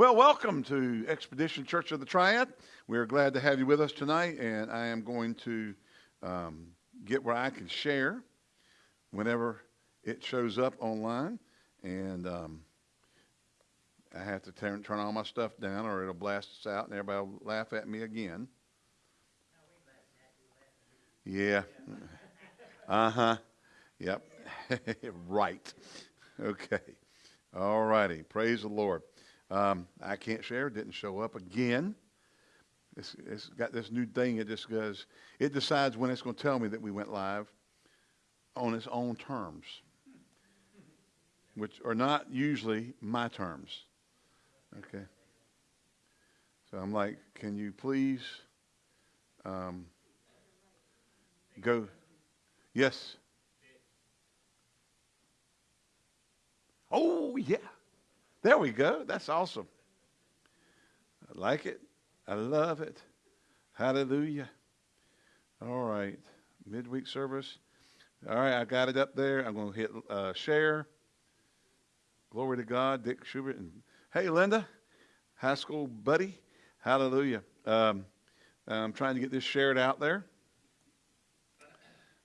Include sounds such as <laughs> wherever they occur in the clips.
Well, welcome to Expedition Church of the Triad. We are glad to have you with us tonight, and I am going to um, get where I can share whenever it shows up online. And um, I have to turn, turn all my stuff down, or it'll blast us out, and everybody will laugh at me again. Yeah. <laughs> Uh huh. Yep. <laughs> right. Okay. All righty. Praise the Lord. Um, I can't share. Didn't show up again. It's, it's got this new thing. It just goes. It decides when it's going to tell me that we went live on its own terms, which are not usually my terms. Okay. So I'm like, can you please um, go? Yes. Oh yeah. There we go. That's awesome. I like it. I love it. Hallelujah. All right. Midweek service. All right, I got it up there. I'm going to hit uh, share. Glory to God, Dick Schubert. And hey, Linda, high school buddy. Hallelujah. Um, I'm trying to get this shared out there.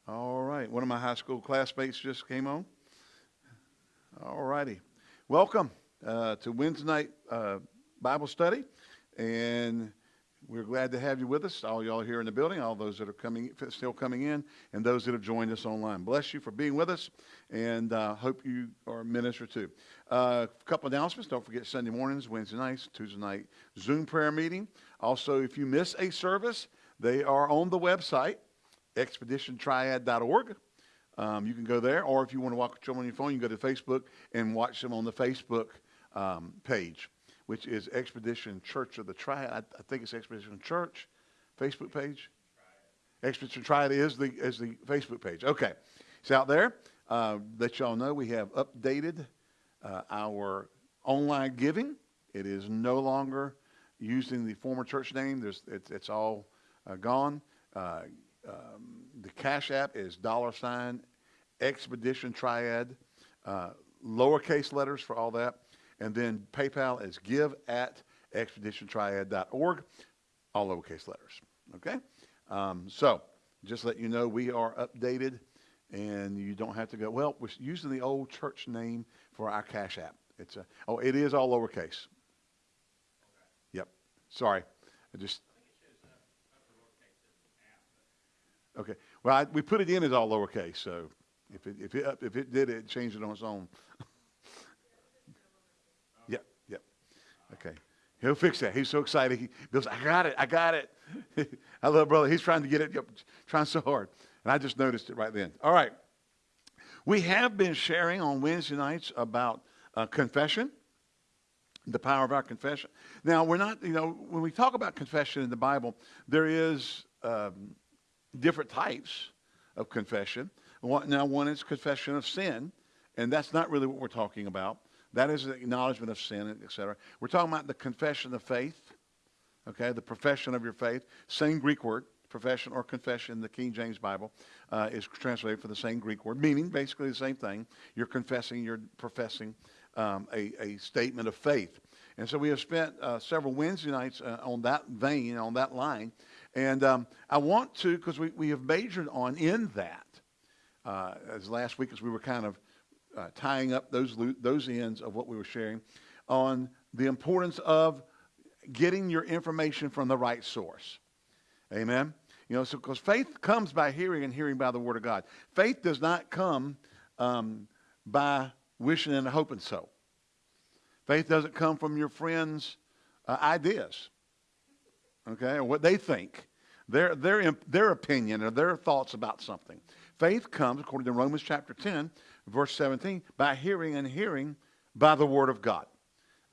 All right. One of my high school classmates just came on. All righty. Welcome uh, to Wednesday night uh, Bible study, and we're glad to have you with us. All y'all here in the building, all those that are coming, still coming in, and those that have joined us online. Bless you for being with us, and uh, hope you are ministered to. A uh, couple announcements. Don't forget Sunday mornings, Wednesday nights, Tuesday night Zoom prayer meeting. Also, if you miss a service, they are on the website expeditiontriad.org. Um, you can go there, or if you want to watch them on your phone, you can go to Facebook and watch them on the Facebook um, page, which is Expedition Church of the Triad. I, I think it's Expedition Church Facebook page. Expedition Triad is the is the Facebook page. Okay, it's out there. Uh, let y'all know we have updated uh, our online giving. It is no longer using the former church name. There's it's, it's all uh, gone. Uh, um, the Cash App is dollar sign Expedition Triad, uh, lowercase letters for all that. And then PayPal is give at expeditiontriad.org, all lowercase letters. Okay? Um, so just let you know we are updated and you don't have to go, well, we're using the old church name for our Cash App. It's a, oh, it is all lowercase. Okay. Yep. Sorry. I just. Okay. Well, I, we put it in as all lowercase, so if it, if it, if it did it, changed it on its own. <laughs> Okay. He'll fix that. He's so excited. He goes, I got it. I got it. <laughs> I love brother. He's trying to get it, trying so hard. And I just noticed it right then. All right. We have been sharing on Wednesday nights about uh, confession, the power of our confession. Now, we're not, you know, when we talk about confession in the Bible, there is um, different types of confession. Now, one is confession of sin, and that's not really what we're talking about. That is the acknowledgement of sin, etc. We're talking about the confession of faith, okay, the profession of your faith. Same Greek word, profession or confession, in the King James Bible uh, is translated for the same Greek word, meaning basically the same thing. You're confessing, you're professing um, a, a statement of faith. And so we have spent uh, several Wednesday nights uh, on that vein, on that line. And um, I want to, because we, we have majored on in that, uh, as last week as we were kind of uh, tying up those, those ends of what we were sharing on the importance of getting your information from the right source. Amen? You know, so because faith comes by hearing and hearing by the Word of God. Faith does not come um, by wishing and hoping so. Faith doesn't come from your friends' uh, ideas, okay, or what they think, their, their, their opinion or their thoughts about something. Faith comes, according to Romans chapter 10, verse 17, by hearing and hearing by the word of God.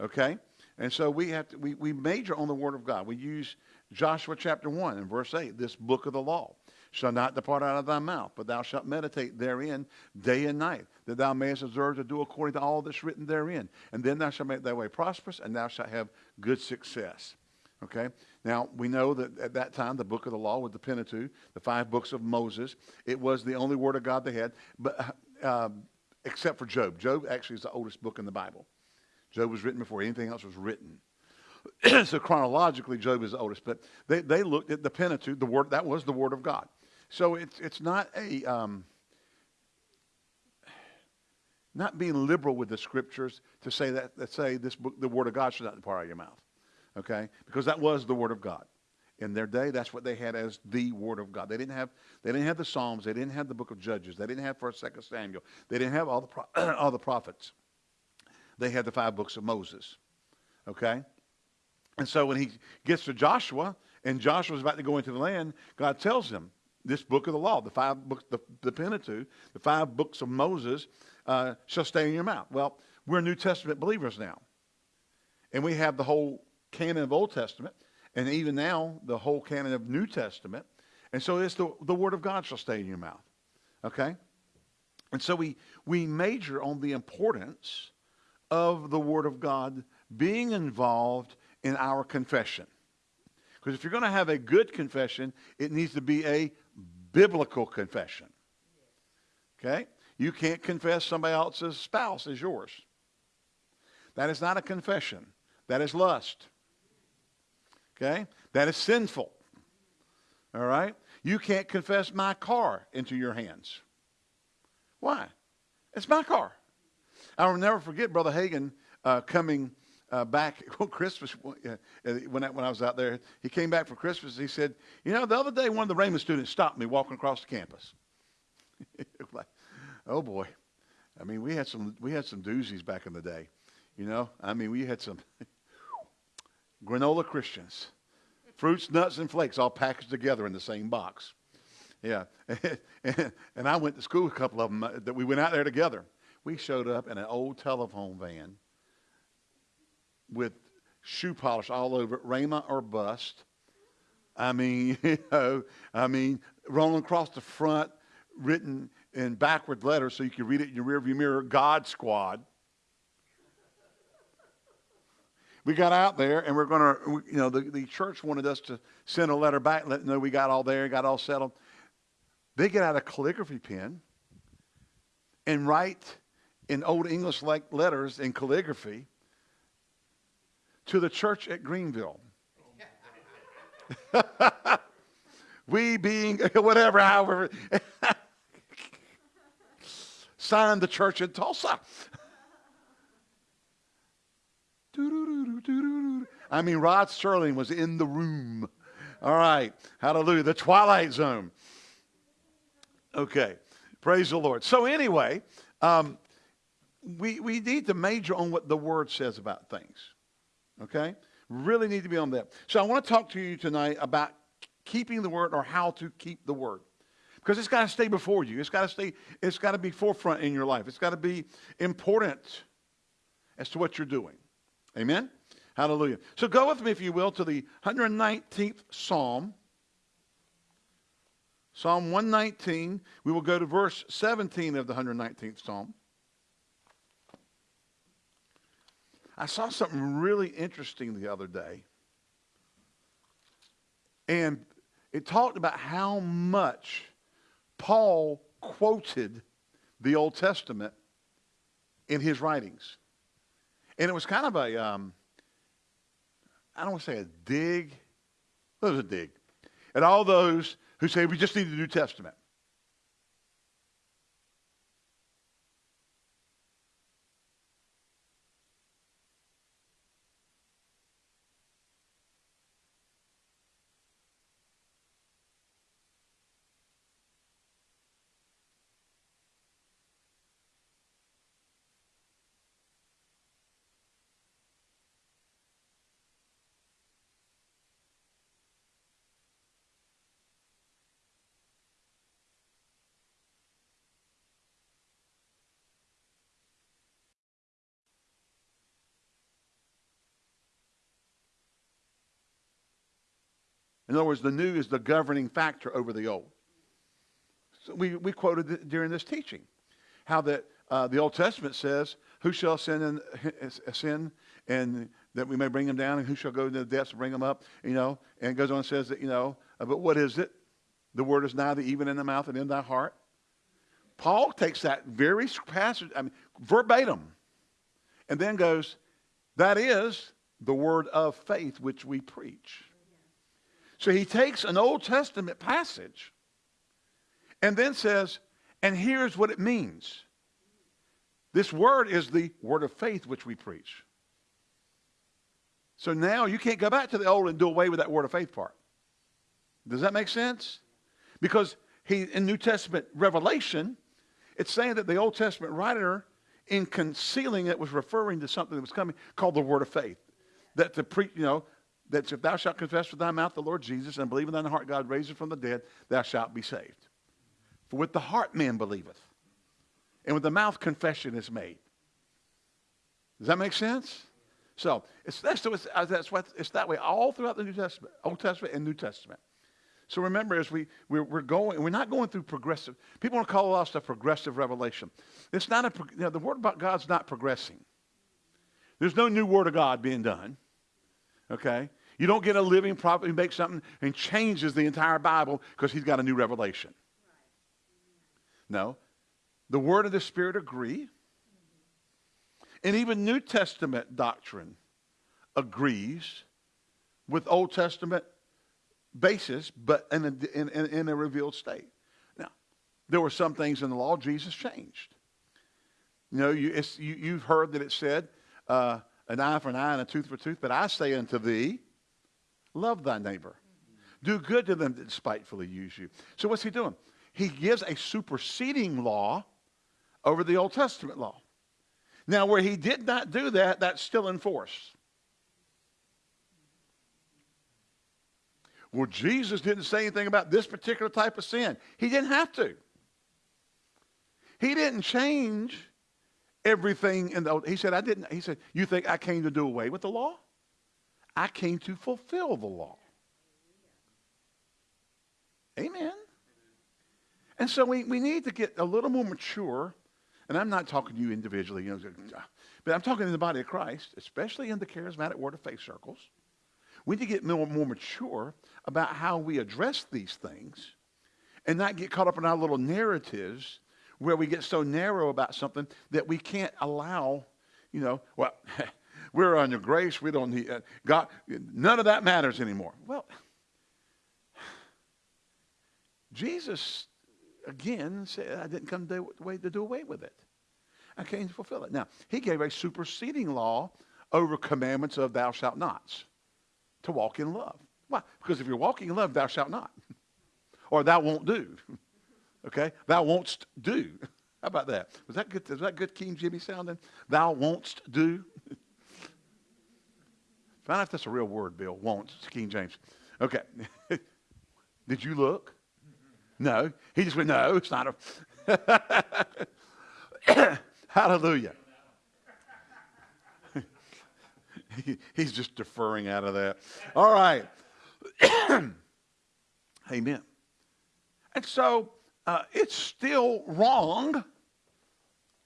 Okay? And so we have to, we, we major on the word of God. We use Joshua chapter 1 and verse 8, this book of the law shall not depart out of thy mouth, but thou shalt meditate therein day and night, that thou mayest observe to do according to all that's written therein. And then thou shalt make thy way prosperous, and thou shalt have good success. Okay? Now, we know that at that time, the book of the law was the Pentateuch, the five books of Moses. It was the only word of God they had. But um, except for Job. Job actually is the oldest book in the Bible. Job was written before anything else was written. <clears throat> so chronologically, Job is the oldest, but they, they looked at the Pentateuch, the word, that was the word of God. So it's, it's not a, um, not being liberal with the scriptures to say that, that say this book, the word of God should not depart out of your mouth. Okay? Because that was the word of God. In their day, that's what they had as the word of God. They didn't have, they didn't have the Psalms. They didn't have the book of Judges. They didn't have First, Second Samuel. They didn't have all the, pro- <clears throat> all the prophets. They had the five books of Moses. Okay? And so when he gets to Joshua, and Joshua's about to go into the land, God tells him, this book of the law, the five books, the, the Pentateuch, the five books of Moses, uh, shall stay in your mouth. Well, we're New Testament believers now. And we have the whole canon of Old Testament, and even now the whole canon of New Testament. And so it's the, the Word of God shall stay in your mouth. Okay? And so we, we major on the importance of the Word of God being involved in our confession. Because if you're going to have a good confession, it needs to be a biblical confession. Okay? You can't confess somebody else's spouse as yours. That is not a confession. That is lust. Okay? That is sinful. All right? You can't confess my car into your hands. Why? It's my car. I'll never forget Brother Hagin uh, coming uh, back <laughs> on Christmas uh, when I, when I was out there. He came back for Christmas. He said, "You know, the other day one of the Rhema students stopped me walking across the campus." <laughs> oh boy, I mean, we had some we had some doozies back in the day. You know, I mean, we had some granola Christians, fruits, nuts, and flakes all packaged together in the same box. Yeah, <laughs> and I went to school. With a couple of them uh, that we went out there together. We showed up in an old telephone van with shoe polish all over it, Rhema or bust. I mean, <laughs> you know, I mean, rolling across the front, written in backward letters so you can read it in your rearview mirror, God Squad. We got out there and we're going to, you know, the, the church wanted us to send a letter back, let know we got all there, got all settled. They get out a calligraphy pen and write in old English like letters in calligraphy to the church at Greenville. <laughs> we being <laughs> whatever, however, <laughs> signed the church in Tulsa. I mean, Rod Serling was in the room. All right. Hallelujah. The Twilight Zone. Okay. Praise the Lord. So, anyway, um, we, we need to major on what the Word says about things. Okay? Really need to be on that. So I want to talk to you tonight about keeping the word or how to keep the word. Because it's got to stay before you. It's got to stay, it's got to be forefront in your life. It's got to be important as to what you're doing. Amen? Hallelujah. So go with me, if you will, to the 119th Psalm. Psalm 119. We will go to verse 17 of the 119th Psalm. I saw something really interesting the other day. And it talked about how much Paul quoted the Old Testament in his writings. And it was kind of a, um, I don't want to say a dig. It was a dig. At all those who say we just need the New Testament. In other words, the new is the governing factor over the old. So we, we quoted during this teaching how that uh, the Old Testament says, Who shall sin and sin and that we may bring them down, and who shall go into the depths and bring them up? You know, and it goes on and says that, you know, uh, but what is it? The word is neither even in the mouth and in thy heart. Paul takes that very passage, I mean, verbatim, and then goes, That is the word of faith which we preach. So he takes an Old Testament passage and then says, and here's what it means. This word is the word of faith which we preach. So now you can't go back to the old and do away with that word of faith part. Does that make sense? Because he in New Testament revelation, it's saying that the Old Testament writer, in concealing it, was referring to something that was coming called the word of faith. That to preach, you know, that if thou shalt confess with thy mouth the Lord Jesus and believe in thine heart God raised him from the dead, thou shalt be saved. For with the heart man believeth, and with the mouth confession is made. Does that make sense? So it's that's, it's, uh, that's what it's that way all throughout the New Testament, Old Testament and New Testament. So remember, as we we're, we're going, we're not going through progressive. People want to call us a progressive revelation. It's not a. You know, the word about God's not progressing. There's no new word of God being done. Okay, you don't get a living prophet who makes something and changes the entire Bible because he's got a new revelation. No, the word of the Spirit agree. And even New Testament doctrine agrees with Old Testament basis, but in a, in, in a revealed state. Now, there were some things in the law Jesus changed. You know, you, you, you've heard that it said, uh, an eye for an eye and a tooth for a tooth, but I say unto thee, love thy neighbor. Do good to them that despitefully use you. So what's he doing? He gives a superseding law over the Old Testament law. Now, where he did not do that, that's still in force. Well, Jesus didn't say anything about this particular type of sin. He didn't have to. He didn't change everything in the he said I didn't he said you think I came to do away with the law? I came to fulfill the law. Amen. And so we, we need to get a little more mature. And I'm not talking to you individually, you know, but I'm talking in the body of Christ, especially in the charismatic word of faith circles. We need to get more, more mature about how we address these things and not get caught up in our little narratives where we get so narrow about something that we can't allow, you know, well, <laughs> we're on your grace. We don't need uh, God. None of that matters anymore. Well, Jesus, again, said, I didn't come to, to do away with it. I came to fulfill it. Now, he gave a superseding law over commandments of thou shalt nots to walk in love. Why? Because if you're walking in love, thou shalt not. or thou won't do. <laughs> okay? Thou won't do. <laughs> How about that? Was that good? Was that good King Jimmy sounding? Thou won't do. <laughs> Find out if that's a real word, Bill. Won't. It's King James. Okay. <laughs> Did you look? No. He just went, no, it's not a. <laughs> Hallelujah. <laughs> he's just deferring out of that. All right. <clears throat> Amen. And so uh, it's still wrong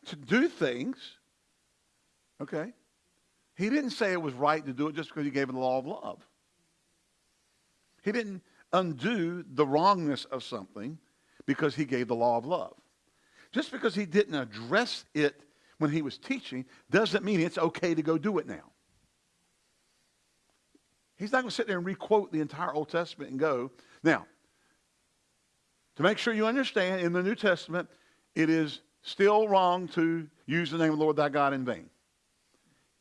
to do things. Okay? He didn't say it was right to do it just because he gave the law of love. He didn't undo the wrongness of something because he gave the law of love. Just because he didn't address it when he was teaching doesn't mean it's okay to go do it now. He's not going to sit there and requote the entire Old Testament and go. Now, to make sure you understand, in the New Testament, it is still wrong to use the name of the Lord thy God in vain.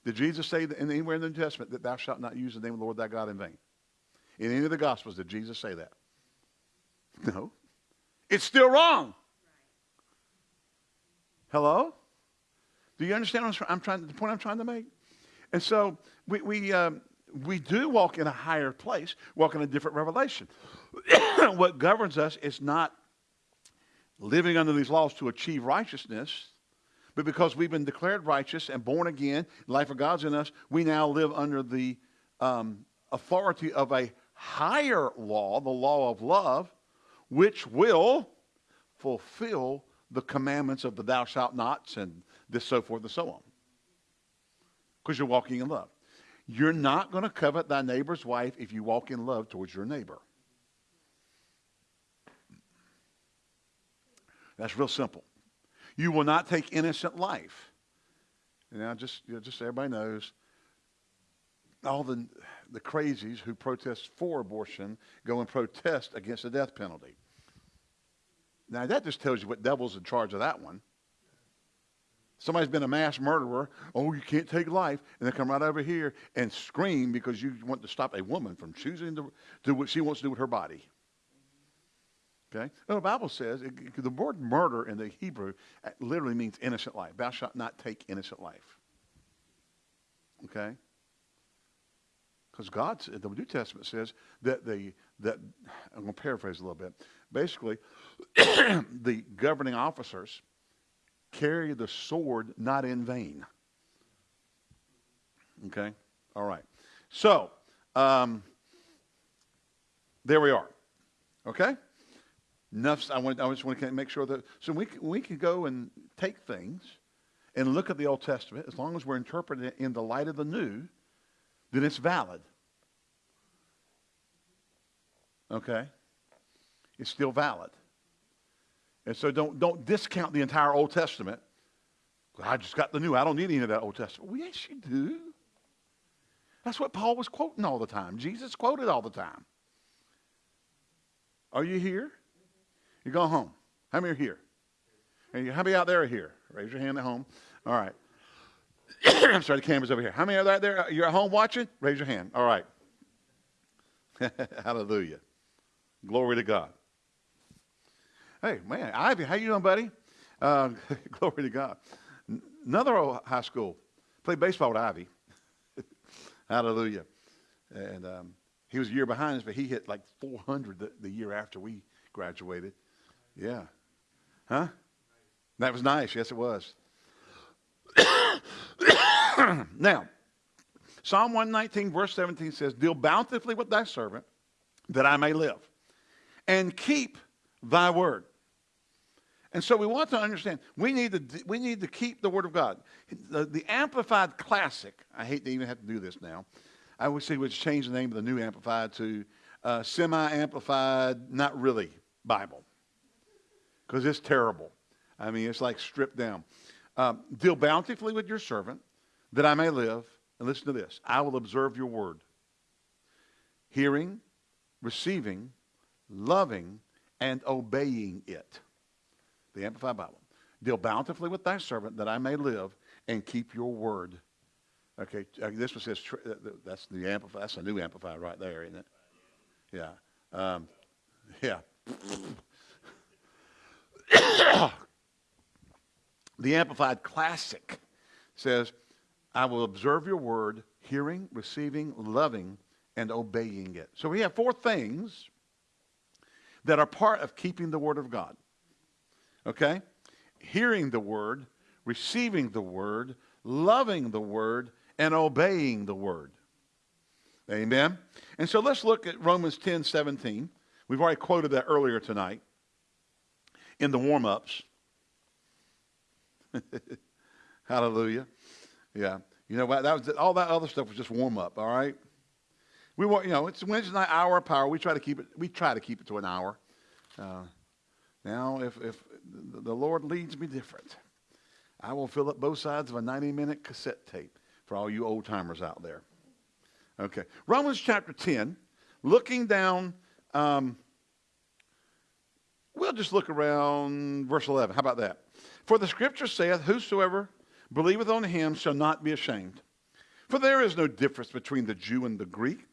Did Jesus say that anywhere in the New Testament that thou shalt not use the name of the Lord thy God in vain? In any of the Gospels, did Jesus say that? <laughs> No. It's still wrong. Hello? Do you understand what I'm trying, the point I'm trying to make? And so we, we, um, we do walk in a higher place, walk in a different revelation. <coughs> what governs us is not living under these laws to achieve righteousness, but because we've been declared righteous and born again, life of God's in us, we now live under the um, authority of a higher law, the law of love, which will fulfill the commandments of the thou shalt nots and this so forth and so on. Because you're walking in love. You're not going to covet thy neighbor's wife if you walk in love towards your neighbor. That's real simple. You will not take innocent life. And now, just, you know, just so everybody knows, all the, the crazies who protest for abortion go and protest against the death penalty. Now, that just tells you what devil's in charge of that one. Somebody's been a mass murderer. Oh, you can't take life. And they come right over here and scream because you want to stop a woman from choosing to do what she wants to do with her body. Okay? The Bible says it, the word murder in the Hebrew uh, literally means innocent life. Thou shalt not take innocent life. Okay? Because God, the New Testament says that the that I'm going to paraphrase a little bit. Basically, <coughs> the governing officers carry the sword not in vain. Okay? All right. So, um, there we are. Okay? Enough. I, want, I just want to make sure that, so we, we can go and take things and look at the Old Testament, as long as we're interpreting it in the light of the New, then it's valid. Okay? It's still valid. And so don't, don't discount the entire Old Testament. I just got the new. I don't need any of that Old Testament. Well, yes, you do. That's what Paul was quoting all the time. Jesus quoted all the time. Are you here? You go home. How many are here? And How many out there are here? Raise your hand at home. All right. I'm <coughs> sorry, the camera's over here. How many are out there? You're at home watching? Raise your hand. All right. <laughs> Hallelujah. Glory to God. Hey, man, Ivy, how you doing, buddy? Uh, <laughs> glory to God. Another old high school. Played baseball with Ivy. <laughs> Hallelujah. And um, he was a year behind us, but he hit like 400 the, the year after we graduated. Yeah. Huh? That was nice. Yes, it was. <coughs> now, Psalm 119, verse 17 says, Deal bountifully with thy servant, that I may live, and keep thy word. And so we want to understand, we need to, we need to keep the word of God. The, the Amplified Classic, I hate to even have to do this now. I would say we should change the name of the new Amplified to uh, Semi-Amplified, not really Bible. Because it's terrible. I mean, it's like stripped down. Um, Deal bountifully with your servant, that I may live. And listen to this I will observe your word. Hearing, receiving, loving, and obeying it. The Amplified Bible. Deal bountifully with thy servant that I may live and keep your word. Okay, uh, this one says uh, that's the amplified. That's a new amplified right there, isn't it? Yeah, um, <laughs> yeah. <coughs> the Amplified Classic says, I will observe your word, hearing, receiving, loving, and obeying it. So we have four things that are part of keeping the word of God. Okay? Hearing the word, receiving the word, loving the word, and obeying the word. Amen? And so let's look at Romans 10 17. We've already quoted that earlier tonight in the warm ups. <laughs> Hallelujah. Yeah. You know what? That was all that other stuff was just warm up. All right. We want you know it's Wednesday night hour of power. We try to keep it. We try to keep it to an hour. Uh, now, if if the Lord leads me different, I will fill up both sides of a 90 minute cassette tape for all you old timers out there. Okay. Romans chapter 10, looking down. Um, we'll just look around verse 11. How about that? For the scripture saith, Whosoever believeth on him shall not be ashamed. For there is no difference between the Jew and the Greek.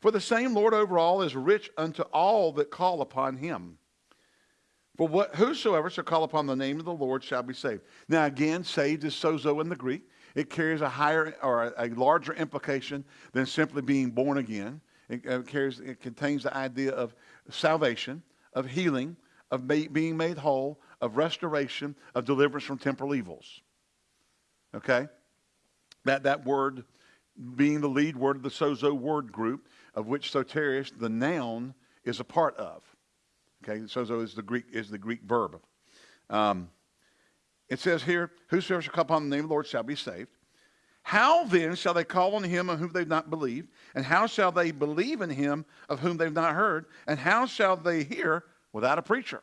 For the same Lord over all is rich unto all that call upon him. For what, whosoever shall call upon the name of the Lord shall be saved. Now, again, saved is sozo in the Greek. It carries a higher or a, larger implication than simply being born again. It, uh, carries, it contains the idea of salvation, of healing, of being made whole, of restoration, of deliverance from temporal evils. Okay? That, that word being the lead word of the sozo word group, of which soterios, the noun, is a part of. Okay, sozo is the Greek is the Greek verb. Um, it says here, Whosoever shall call upon the name of the Lord shall be saved. How then shall they call on him of whom they've not believed? And how shall they believe in him of whom they've not heard? And how shall they hear without a preacher?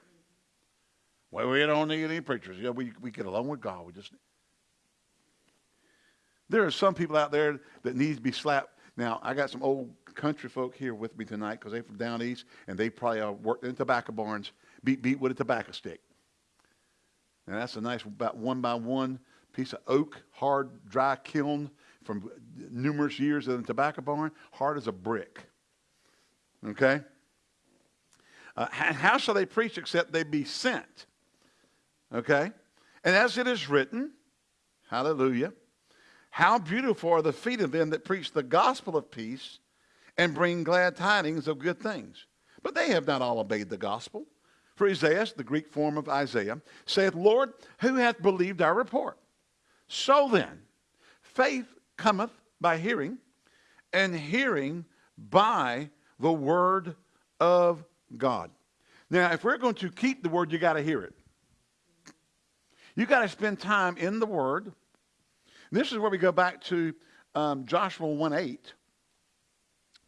Well, we don't need any preachers. Yeah, we, we get along with God. We just there are some people out there that need to be slapped, Now, I got some old country folk here with me tonight because they're from down east, and they probably uh, worked in tobacco barns, beat beat with a tobacco stick. Now, that's a nice, about one by one piece of oak, hard, dry kiln from numerous years in the tobacco barn, hard as a brick. Okay? Uh, how shall they preach except they be sent? Okay? And as it is written, hallelujah, how beautiful are the feet of them that preach the gospel of peace and bring glad tidings of good things. But they have not all obeyed the gospel. For Isaiah, the Greek form of Isaiah, saith, Lord, who hath believed our report? So then, faith cometh by hearing, and hearing by the word of God. Now, if we're going to keep the word, you got to hear it. You got to spend time in the word. This is where we go back to um, Joshua 1 8.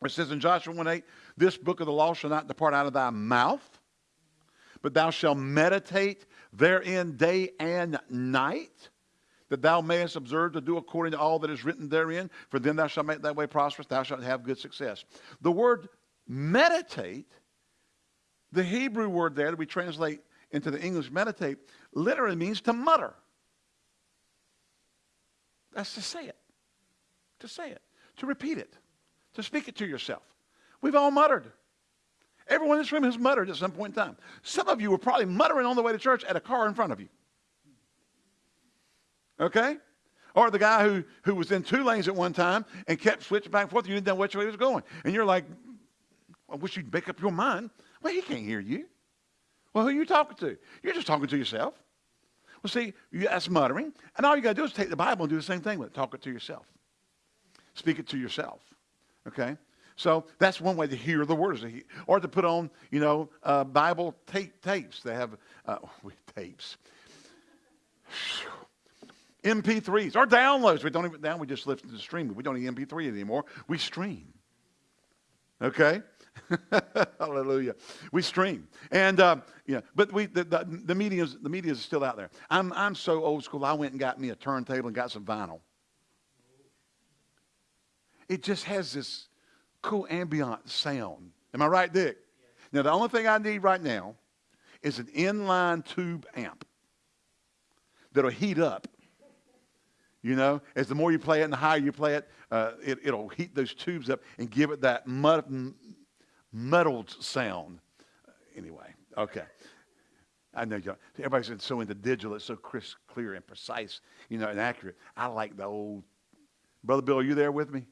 It says in Joshua 1 8, this book of the law shall not depart out of thy mouth, but thou shalt meditate therein day and night, that thou mayest observe to do according to all that is written therein, for then thou shalt make thy way prosperous, thou shalt have good success. The word meditate, the Hebrew word there that we translate into the English meditate, literally means to mutter. That's to say it. To say it. To repeat it to speak it to yourself. We've all muttered. Everyone in this room has muttered at some point in time. Some of you were probably muttering on the way to church at a car in front of you. Okay? Or the guy who, who was in two lanes at one time and kept switching back and forth. You didn't know which way he was going. And you're like, I wish you'd make up your mind. Well, he can't hear you. Well, who are you talking to? You're just talking to yourself. Well, see, that's muttering. And all you got to do is take the Bible and do the same thing with it. Talk it to yourself. Speak it to yourself. Okay? So that's one way to hear the words, or to put on, you know, uh, Bible tape, tapes. They have uh, <laughs> tapes, MP3s or downloads. We don't even now we just listen to stream. We don't need MP3 anymore. We stream. Okay, <laughs> hallelujah. We stream, and uh, yeah, but we the, the, the media is the media is still out there. I'm I'm so old school. I went and got me a turntable and got some vinyl it just has this cool ambient sound. Am I right, Dick? Now, the only thing I need right now is an inline tube amp that'll heat up. You know, as the more you play it and the higher you play it, uh, it will heat those tubes up and give it that mud, muddled sound. Anyway, okay. I know y'all, everybody's so into digital, it's so crisp, clear, and precise, you know, and accurate. I like the old. Brother Bill, are you there with me?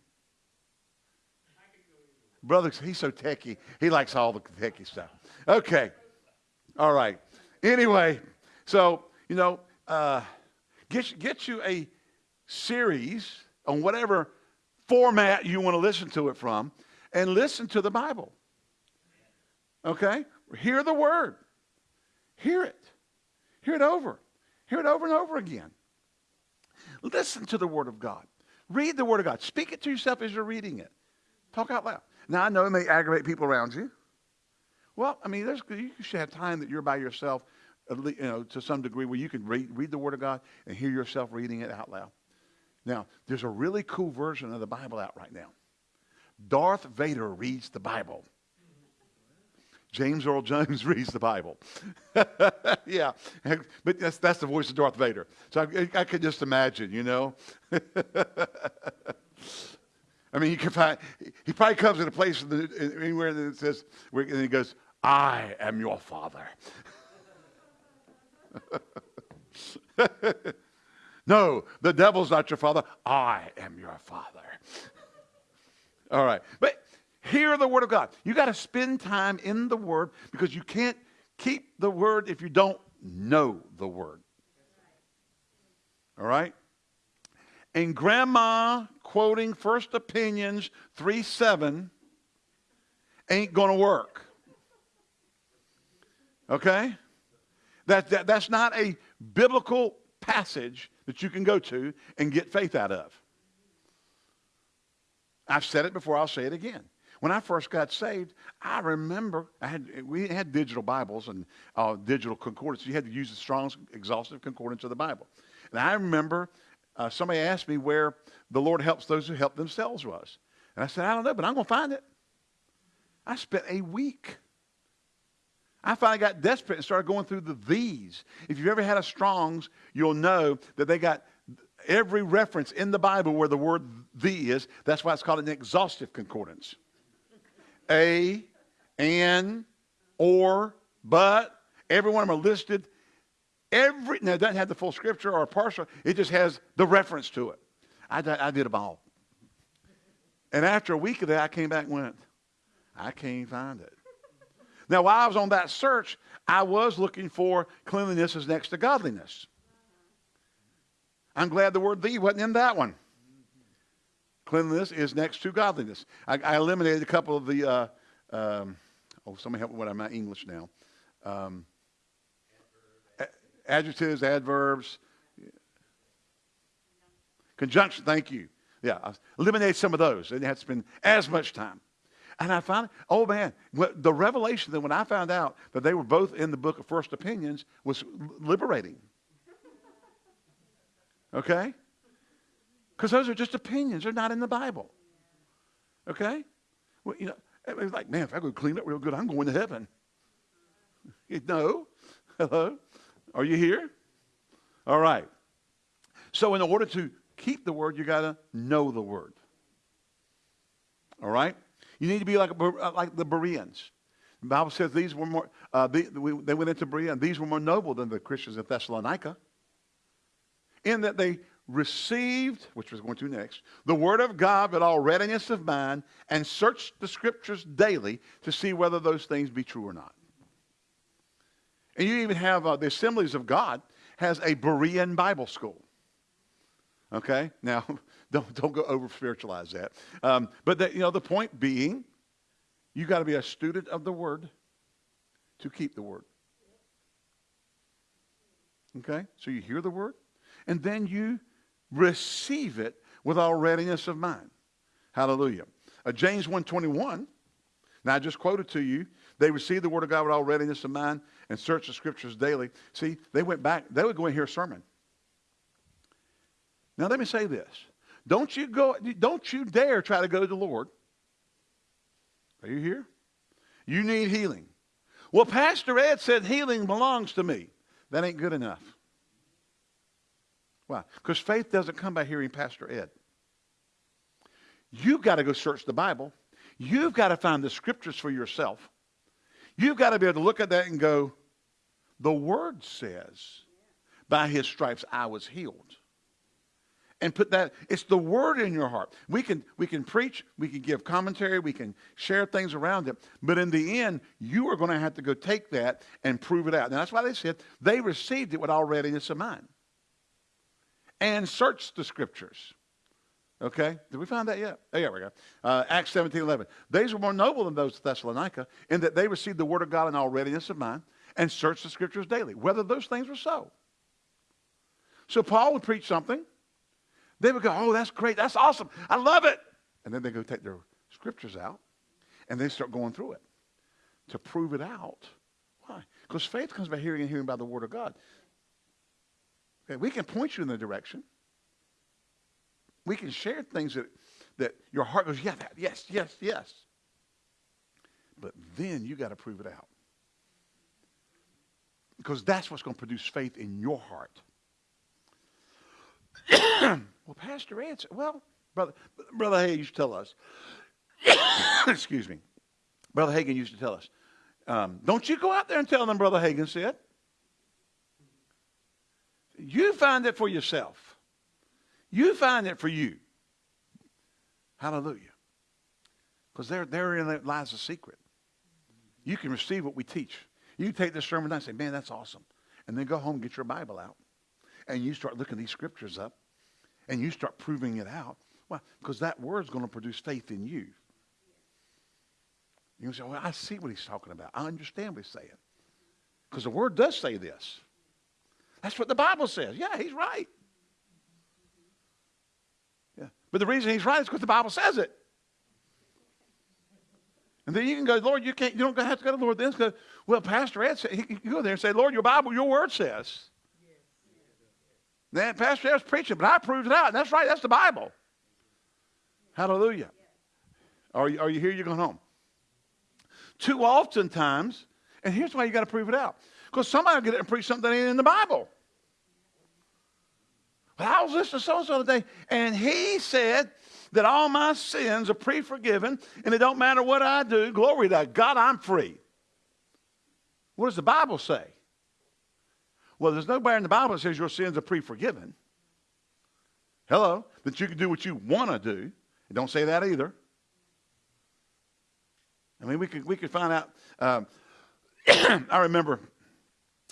Brother, he's so techy. He likes all the techy stuff. Okay. All right. Anyway, so, you know, uh, get, get you a series on whatever format you want to listen to it from and listen to the Bible. Okay? Hear the word. Hear it. Hear it over. Hear it over and over again. Listen to the word of God. Read the word of God. Speak it to yourself as you're reading it. Talk out loud. Now, I know it may aggravate people around you. Well, I mean, there's, you should have time that you're by yourself, you know, to some degree where you can read, read the Word of God and hear yourself reading it out loud. Now, there's a really cool version of the Bible out right now. Darth Vader reads the Bible. James Earl Jones <laughs> reads the Bible. <laughs> yeah, but that's, that's the voice of Darth Vader. So I, I could just imagine, you know. <laughs> I mean, he, could find, he probably comes in a place in the, anywhere that says, and he goes, I am your father. no, the devil's not your father. I am your father. All right. But hear the word of God. You got to spend time in the word because you can't keep the word if you don't know the word. All right? And grandma quoting First Opinions 3 7 ain't going to work. Okay? That, that, that's not a biblical passage that you can go to and get faith out of. I've said it before, I'll say it again. When I first got saved, I remember I had, we had digital Bibles and uh, digital concordance. You had to use the Strong's exhaustive concordance of the Bible. And I remember uh, somebody asked me where the Lord helps those who help themselves was. And I said, I don't know, but I'm going to find it. I spent a week. I finally got desperate and started going through the these. If you've ever had a Strong's, you'll know that they got every reference in the Bible where the word the is. That's why it's called an exhaustive concordance. A, and, or, but, every one of them are listed. Every, now it doesn't have the full scripture or partial, it just has the reference to it. I, I did them all. And after a week of that, I came back and went, I can't find it. Now, while I was on that search, I was looking for cleanliness is next to godliness. I'm glad the word thee wasn't in that one. Cleanliness is next to godliness. I, I eliminated a couple of the, uh, um, oh, somebody help me with my English now. Um, adjectives, adverbs, conjunction, thank you. Yeah, I eliminated some of those. I didn't have to spend as much time. And I found, oh man, the revelation that when I found out that they were both in the book of First Opinions was liberating. Okay? Because those are just opinions. They're not in the Bible. Okay? Well, you know, it's like, man, if I go clean up real good, I'm going to heaven. <laughs> no. Hello? Are you here? All right. So, in order to keep the word, you got to know the word. All right? You need to be like, uh, like the Bereans. The Bible says these were more, uh, they, they went into Berea, and these were more noble than the Christians of Thessalonica, in that they received, which was going to next, the word of God with all readiness of mind, and searched the scriptures daily to see whether those things be true or not. And you even have uh, the Assemblies of God has a Berean Bible school. Okay, now <laughs> don't don't go over spiritualize that. Um, but you know the point being, you got to be a student of the Word to keep the Word. Okay, so you hear the Word, and then you receive it with all readiness of mind. Hallelujah. Uh, James 1.21, now I just quoted to you, they received the word of God with all readiness of mind and searched the scriptures daily. See, they went back, they would go and hear a sermon. Now let me say this. Don't you go, don't you dare try to go to the Lord. Are you here? You need healing. Well, Pastor Ed said healing belongs to me. That ain't good enough. Why? Because faith doesn't come by hearing Pastor Ed. You've got to go search the Bible. You've got to find the scriptures for yourself. You've got to be able to look at that and go, the word says, by his stripes I was healed. And put that, it's the word in your heart. We can, we can preach, we can give commentary, we can share things around it. But in the end, you are going to have to go take that and prove it out. Now that's why they said they received it with all readiness of mind and search the scriptures. Okay? Did we find that yet? Oh, yeah, we go. Uh, Acts 17 11. These were more noble than those of Thessalonica in that they received the word of God in all readiness of mind and searched the scriptures daily, whether those things were so. So Paul would preach something. They would go, Oh, that's great. That's awesome. I love it. And then they go take their scriptures out and they start going through it to prove it out. Why? Because faith comes by hearing and hearing by the word of God. Okay, we can point you in the direction. We can share things that, that your heart goes, yeah, that, yes, yes, yes. But then you got to prove it out. Because that's what's going to produce faith in your heart. <coughs> well, Pastor Ed well, brother, brother Hagin used to tell us, <coughs> excuse me, Brother Hagin used to tell us, um, don't you go out there and tell them Brother Hagin said. You find it for yourself. You find it for you. Hallelujah. Because there, therein lies the secret. You can receive what we teach. You take this sermon and say, man, that's awesome. And then go home and get your Bible out. And you start looking these scriptures up. And you start proving it out. Well, because that word's going to produce faith in you. You say, well, I see what he's talking about. I understand what he's saying. Because the word does say this. That's what the Bible says. Yeah, he's right. Yeah. But the reason he's right is because the Bible says it. And then you can go, Lord, you can't, you don't have to go to the Lord then. Go, well, Pastor Ed said, you go there and say, Lord, your Bible, your word says. Then Pastor Ed's preaching, but I proved it out. And that's right, that's the Bible. Hallelujah. Are you, are you here? You're going home. Too often times, and here's why you got to prove it out. Because somebody will get it and preach something that ain't in the Bible. Well, I was listening to so-and-so today, and he said that all my sins are pre-forgiven, and it don't matter what I do. Glory to God, I'm free. What does the Bible say? Well, there's nowhere in the Bible that says your sins are pre-forgiven. Hello? That you can do what you want to do. It don't say that either. I mean, we could, we could find out. Um, <coughs> I remember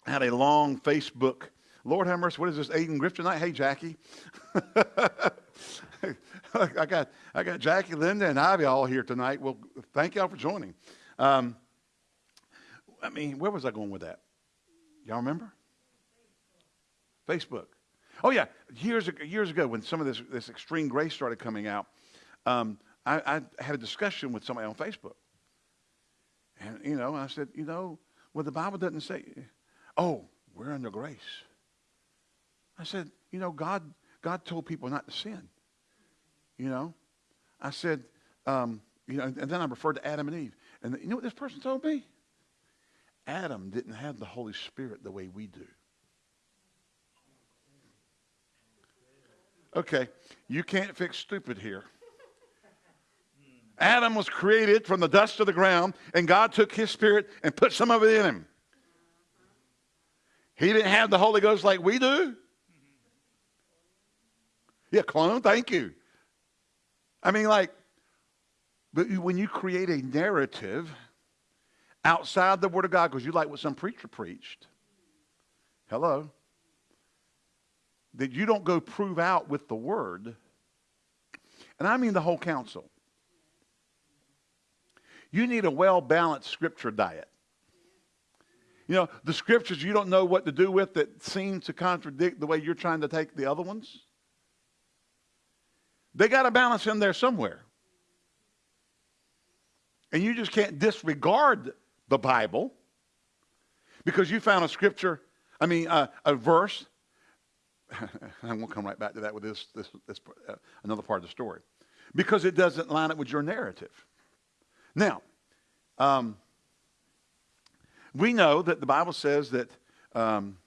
I had a long Facebook. Lord have mercy, what is this, Aiden Griff tonight? Hey, Jackie. <laughs> I got I got Jackie, Linda, and Ivy all here tonight. Well, thank y'all for joining. Um, I mean, where was I going with that? Y'all remember? Facebook. Oh yeah, years ago, years ago when some of this this extreme grace started coming out, um, I, I, had a discussion with somebody on Facebook, and you know, I said, you know, well, the Bible doesn't say, oh, we're under grace. I said, you know, God God told people not to sin. You know, I said, um, you know, and then I referred to Adam and Eve, and you know what this person told me? Adam didn't have the Holy Spirit the way we do. Okay, you can't fix stupid here. Adam was created from the dust of the ground, and God took his spirit and put some of it in him. He didn't have the Holy Ghost like we do. Yeah, clone, thank you. I mean, like, but when you create a narrative outside the Word of God, because you like what some preacher preached, hello, that you don't go prove out with the Word, and I mean the whole counsel. You need a well balanced scripture diet. You know, the scriptures you don't know what to do with that seem to contradict the way you're trying to take the other ones. They got a balance in there somewhere. And you just can't disregard the Bible because you found a scripture, I mean, uh, a verse. <laughs> I won't come right back to that with this, this, this uh, another part of the story because it doesn't line up with your narrative. Now, um, we know that the Bible says that um,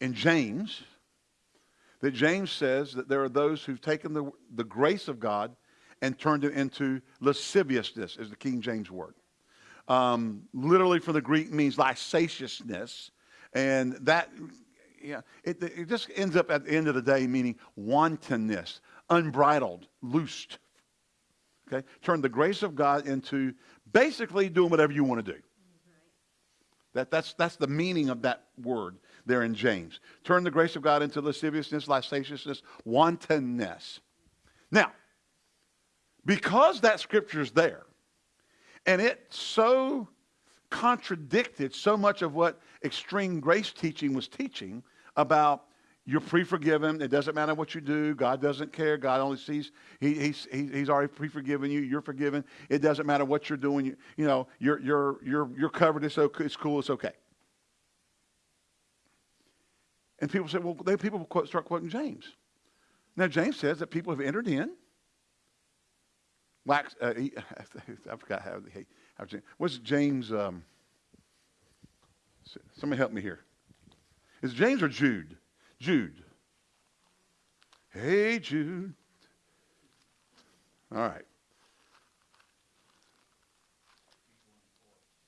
in James, that James says that there are those who've taken the, the grace of God and turned it into lasciviousness, is the King James word. Um, literally from the Greek means licentiousness. And that, yeah, it, it just ends up at the end of the day meaning wantonness, unbridled, loosed. Okay? Turn the grace of God into basically doing whatever you want to do. That, that's, that's the meaning of that word there in James. Turn the grace of God into lasciviousness, licentiousness, wantonness. Now, because that scripture is there, and it so contradicted so much of what extreme grace teaching was teaching about you're pre-forgiven. It doesn't matter what you do. God doesn't care. God only sees. He, he's, he's already pre-forgiven you. You're forgiven. It doesn't matter what you're doing. You, you know, you're, you're, you're, you're covered. It's, okay, it's cool. It's okay. And people say, well, they, people quote, start quoting James. Now, James says that people have entered in. Wax, uh, he, <laughs> I forgot how, he, how James, what's James, um, somebody help me here. Is James or Jude? Jude. Hey, Jude. All right.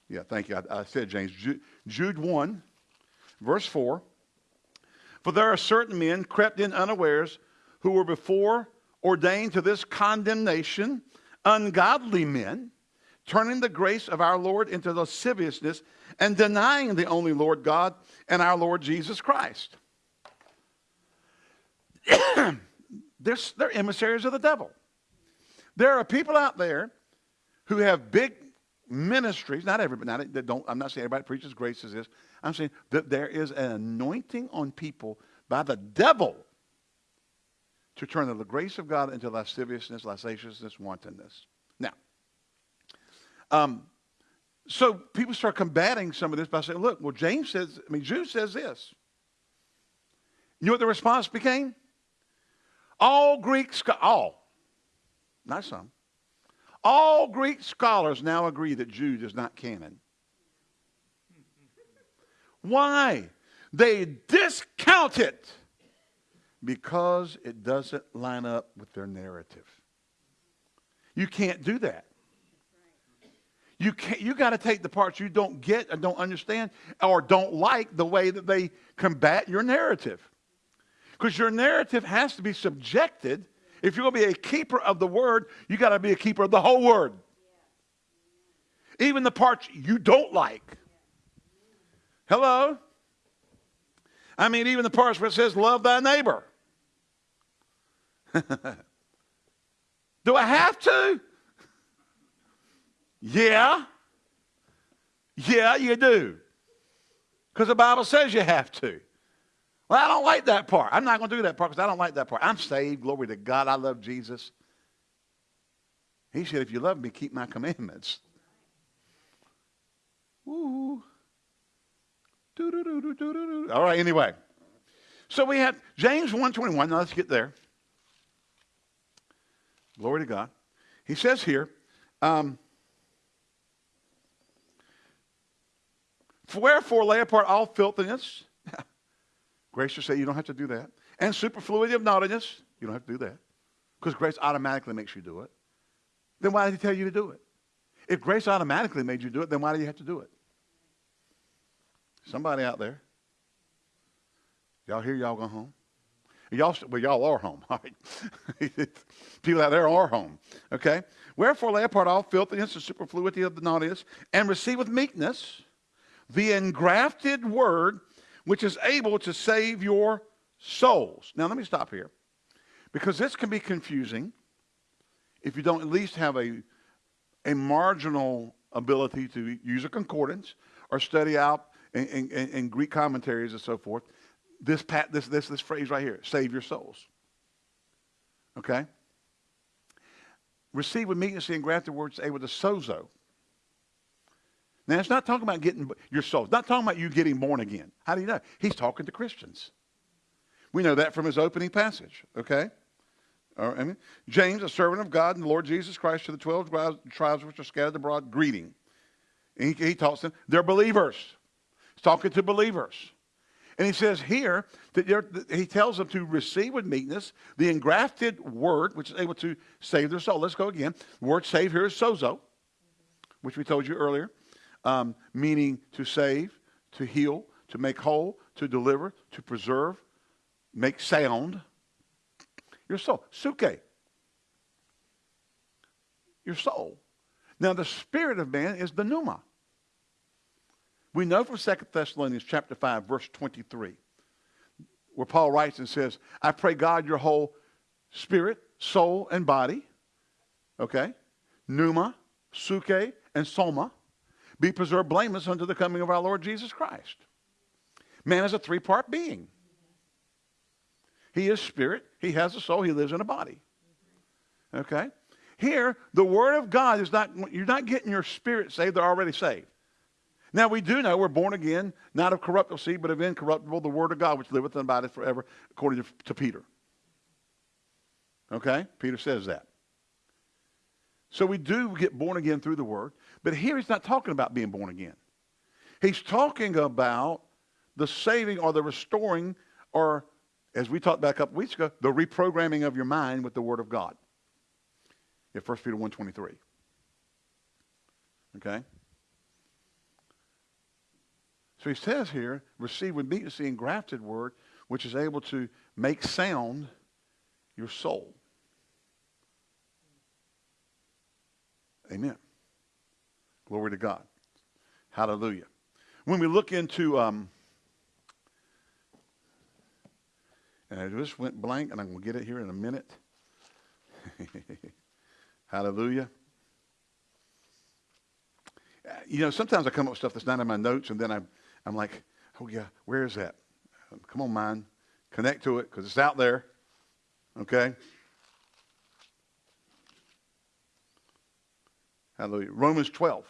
Yeah, thank you. I, I said James. Jude, Jude 1, verse 4. For there are certain men crept in unawares who were before ordained to this condemnation, ungodly men, turning the grace of our Lord into lasciviousness and denying the only Lord God and our Lord Jesus Christ. <clears throat> they're, they're emissaries of the devil. There are people out there who have big ministries. Not everybody. Not, don't, I'm not saying everybody preaches grace as this. I'm saying that there is an anointing on people by the devil to turn the grace of God into lasciviousness, licentiousness, wantonness. Now, um, so people start combating some of this by saying, look, well, James says, I mean, Jude says this. You know what the response became? All Greek, all, not some, All Greek scholars now agree that Jude is not canon. Why? They discount it because it doesn't line up with their narrative. You can't do that. You can't, you got to take the parts you don't get and don't understand or don't like the way that they combat your narrative. Because your narrative has to be subjected. If you're going to be a keeper of the word, you got to be a keeper of the whole word. Even the parts you don't like. Hello? I mean, even the parts where it says, love thy neighbor. <laughs> Do I have to? Yeah. Yeah, you do. Because the Bible says you have to. Well, I don't like that part. I'm not going to do that part because I don't like that part. I'm saved. Glory to God. I love Jesus. He said, if you love me, keep my commandments. Woo. All right, anyway. So we have James 121. Now let's get there. Glory to God. He says here, um, Wherefore lay apart all filthiness. Grace to say you don't have to do that. And superfluity of naughtiness. You don't have to do that. Because grace automatically makes you do it. Then why did he tell you to do it? If grace automatically made you do it, then why do you have to do it? Somebody out there. Y'all hear y'all go home? Y'all, well, y'all are home. <laughs> Right. <laughs> People out there are home. Okay. Wherefore lay apart all filthiness and superfluity of the naughtiness, and receive with meekness the engrafted word, which is able to save your souls. Now let me stop here, because this can be confusing if you don't at least have a a marginal ability to use a concordance or study out in, in, in Greek commentaries and so forth this, pat, this, this, this phrase right here save your souls. Okay? Receive with meekness and grant the engrafted words able to sozo. Now, it's not talking about getting your soul. It's not talking about you getting born again. How do you know? He's talking to Christians. We know that from his opening passage, okay? I mean, James, a servant of God and the Lord Jesus Christ, to the 12 tribes which are scattered abroad, greeting. And he, he talks to them. They're believers. He's talking to believers. And he says here that he tells them to receive with meekness the engrafted word, which is able to save their soul. Let's go again. The word save here is sozo, which we told you earlier, um, meaning to save, to heal, to make whole, to deliver, to preserve, make sound your soul. Psuche, your soul. Now, the spirit of man is the pneuma. We know from 2 Thessalonians chapter 5, verse 23, where Paul writes and says, I pray God your whole spirit, soul, and body, okay, pneuma, psuche, and soma, be preserved blameless unto the coming of our Lord Jesus Christ. Man is a three-part being. He is spirit, he has a soul, he lives in a body. Okay? Here, the Word of God is not, you're not getting your spirit saved, they're already saved. Now we do know we're born again, not of corruptible seed, but of incorruptible, the word of God, which liveth and abideth forever, according to, to Peter. Okay? Peter says that. So we do get born again through the word, but here he's not talking about being born again. He's talking about the saving or the restoring or, as we talked back up weeks ago, the reprogramming of your mind with the word of God. In 1 Peter 1.23. Okay? So he says here, receive with meekness the engrafted word, which is able to make sound your soul. Amen. Glory to God. Hallelujah. When we look into, um, and I just went blank, and I'm going to get it here in a minute. <laughs> Hallelujah. You know, sometimes I come up with stuff that's not in my notes, and then I I'm like, oh yeah, where is that? Come on, mind. Connect to it because it's out there. Okay? Hallelujah. Romans 12,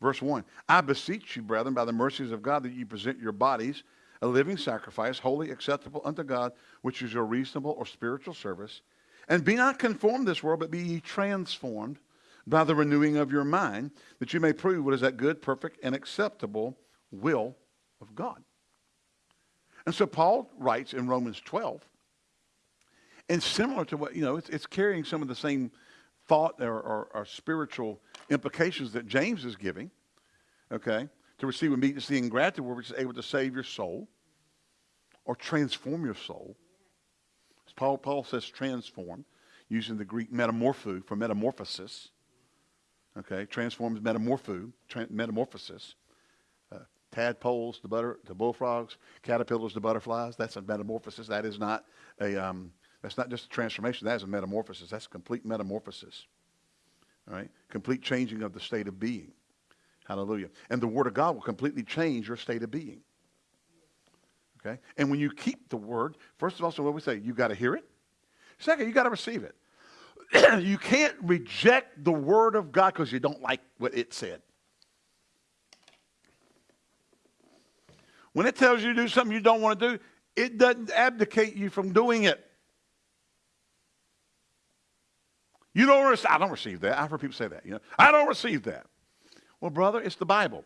verse 1. I beseech you, brethren, by the mercies of God, that you present your bodies a living sacrifice, holy, acceptable unto God, which is your reasonable or spiritual service. And be not conformed this world, but be ye transformed by the renewing of your mind, that you may prove what is that good, perfect, and acceptable will of God. And so Paul writes in Romans 12, and similar to what, you know, it's, it's carrying some of the same thought or, or, or spiritual implications that James is giving, okay? To receive immediacy and gratitude, which is able to save your soul or transform your soul. Paul, Paul says transform, using the Greek metamorpho for metamorphosis. Okay, transforms metamorpho, tra- metamorphosis. Uh, tadpoles to butter to bullfrogs, caterpillars to butterflies. That's a metamorphosis. That is not a um, that's not just a transformation. That is a metamorphosis. That's complete metamorphosis. All right, complete changing of the state of being. Hallelujah. And the Word of God will completely change your state of being. Okay, and when you keep the Word, first of all, so what we say, you got to hear it. Second, you got to receive it. <clears throat> you can't reject the word of God because you don't like what it said. When it tells you to do something you don't want to do, it doesn't abdicate you from doing it. You don't receive, I don't receive that. I've heard people say that. You know, I don't receive that. Well, brother, it's the Bible.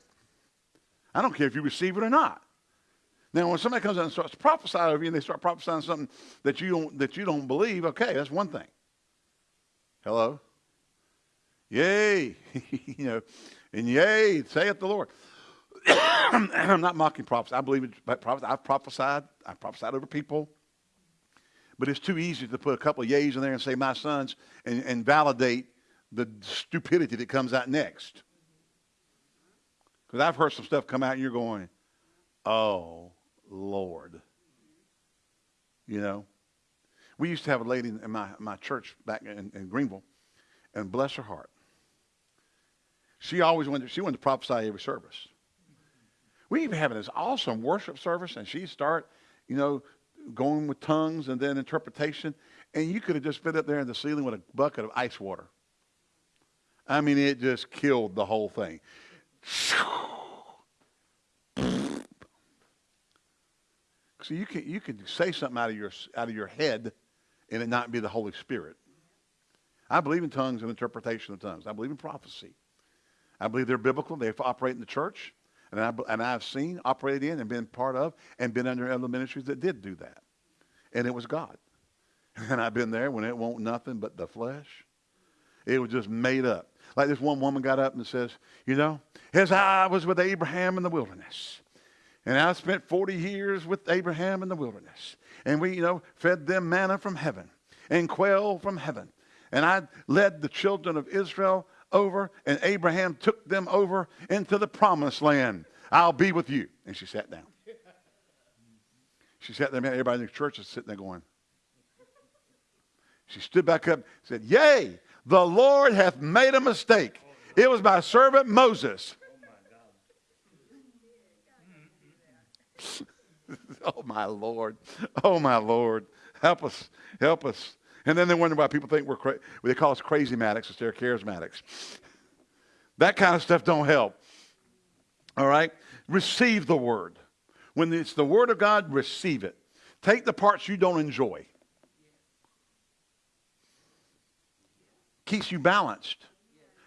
I don't care if you receive it or not. Now, when somebody comes out and starts prophesying over you, and they start prophesying something that you don't that you don't believe, okay, that's one thing. Hello? Yay. <laughs> you know, and yay, saith the Lord. <coughs> I'm not mocking prophets. I believe in prophets. I've prophesied. I've prophesied over people. But it's too easy to put a couple of yays in there and say, my sons, and, and validate the stupidity that comes out next. Because I've heard some stuff come out and you're going, oh, Lord. You know? We used to have a lady in my, my church back in, in Greenville, and bless her heart. She always wanted, she wanted to prophesy every service. We even having this awesome worship service, and she'd start, you know, going with tongues and then interpretation, and you could have just been up there in the ceiling with a bucket of ice water. I mean, it just killed the whole thing. <laughs> So you can you can say something out of your out of your head and it not be the Holy Spirit. I believe in tongues and interpretation of tongues. I believe in prophecy. I believe they're biblical. They operate in the church. And, I, and I've seen, operated in, and been part of, and been under other ministries that did do that. And it was God. <laughs> And I've been there when it won't nothing but the flesh. It was just made up. Like this one woman got up and says, you know, as I was with Abraham in the wilderness, and I spent 40 years with Abraham in the wilderness. And we, you know, fed them manna from heaven and quail from heaven. And I led the children of Israel over, and Abraham took them over into the promised land. I'll be with you. And she sat down. She sat there, man, everybody in the church is sitting there going. She stood back up said, Yea, the Lord hath made a mistake. It was my servant Moses. <laughs> oh, my Lord. Oh, my Lord. Help us. Help us. And then they wonder why people think we're crazy. They call us crazy matics instead of charismatics. That kind of stuff don't help. All right? Receive the word. When it's the word of God, receive it. Take the parts you don't enjoy. Keeps you balanced.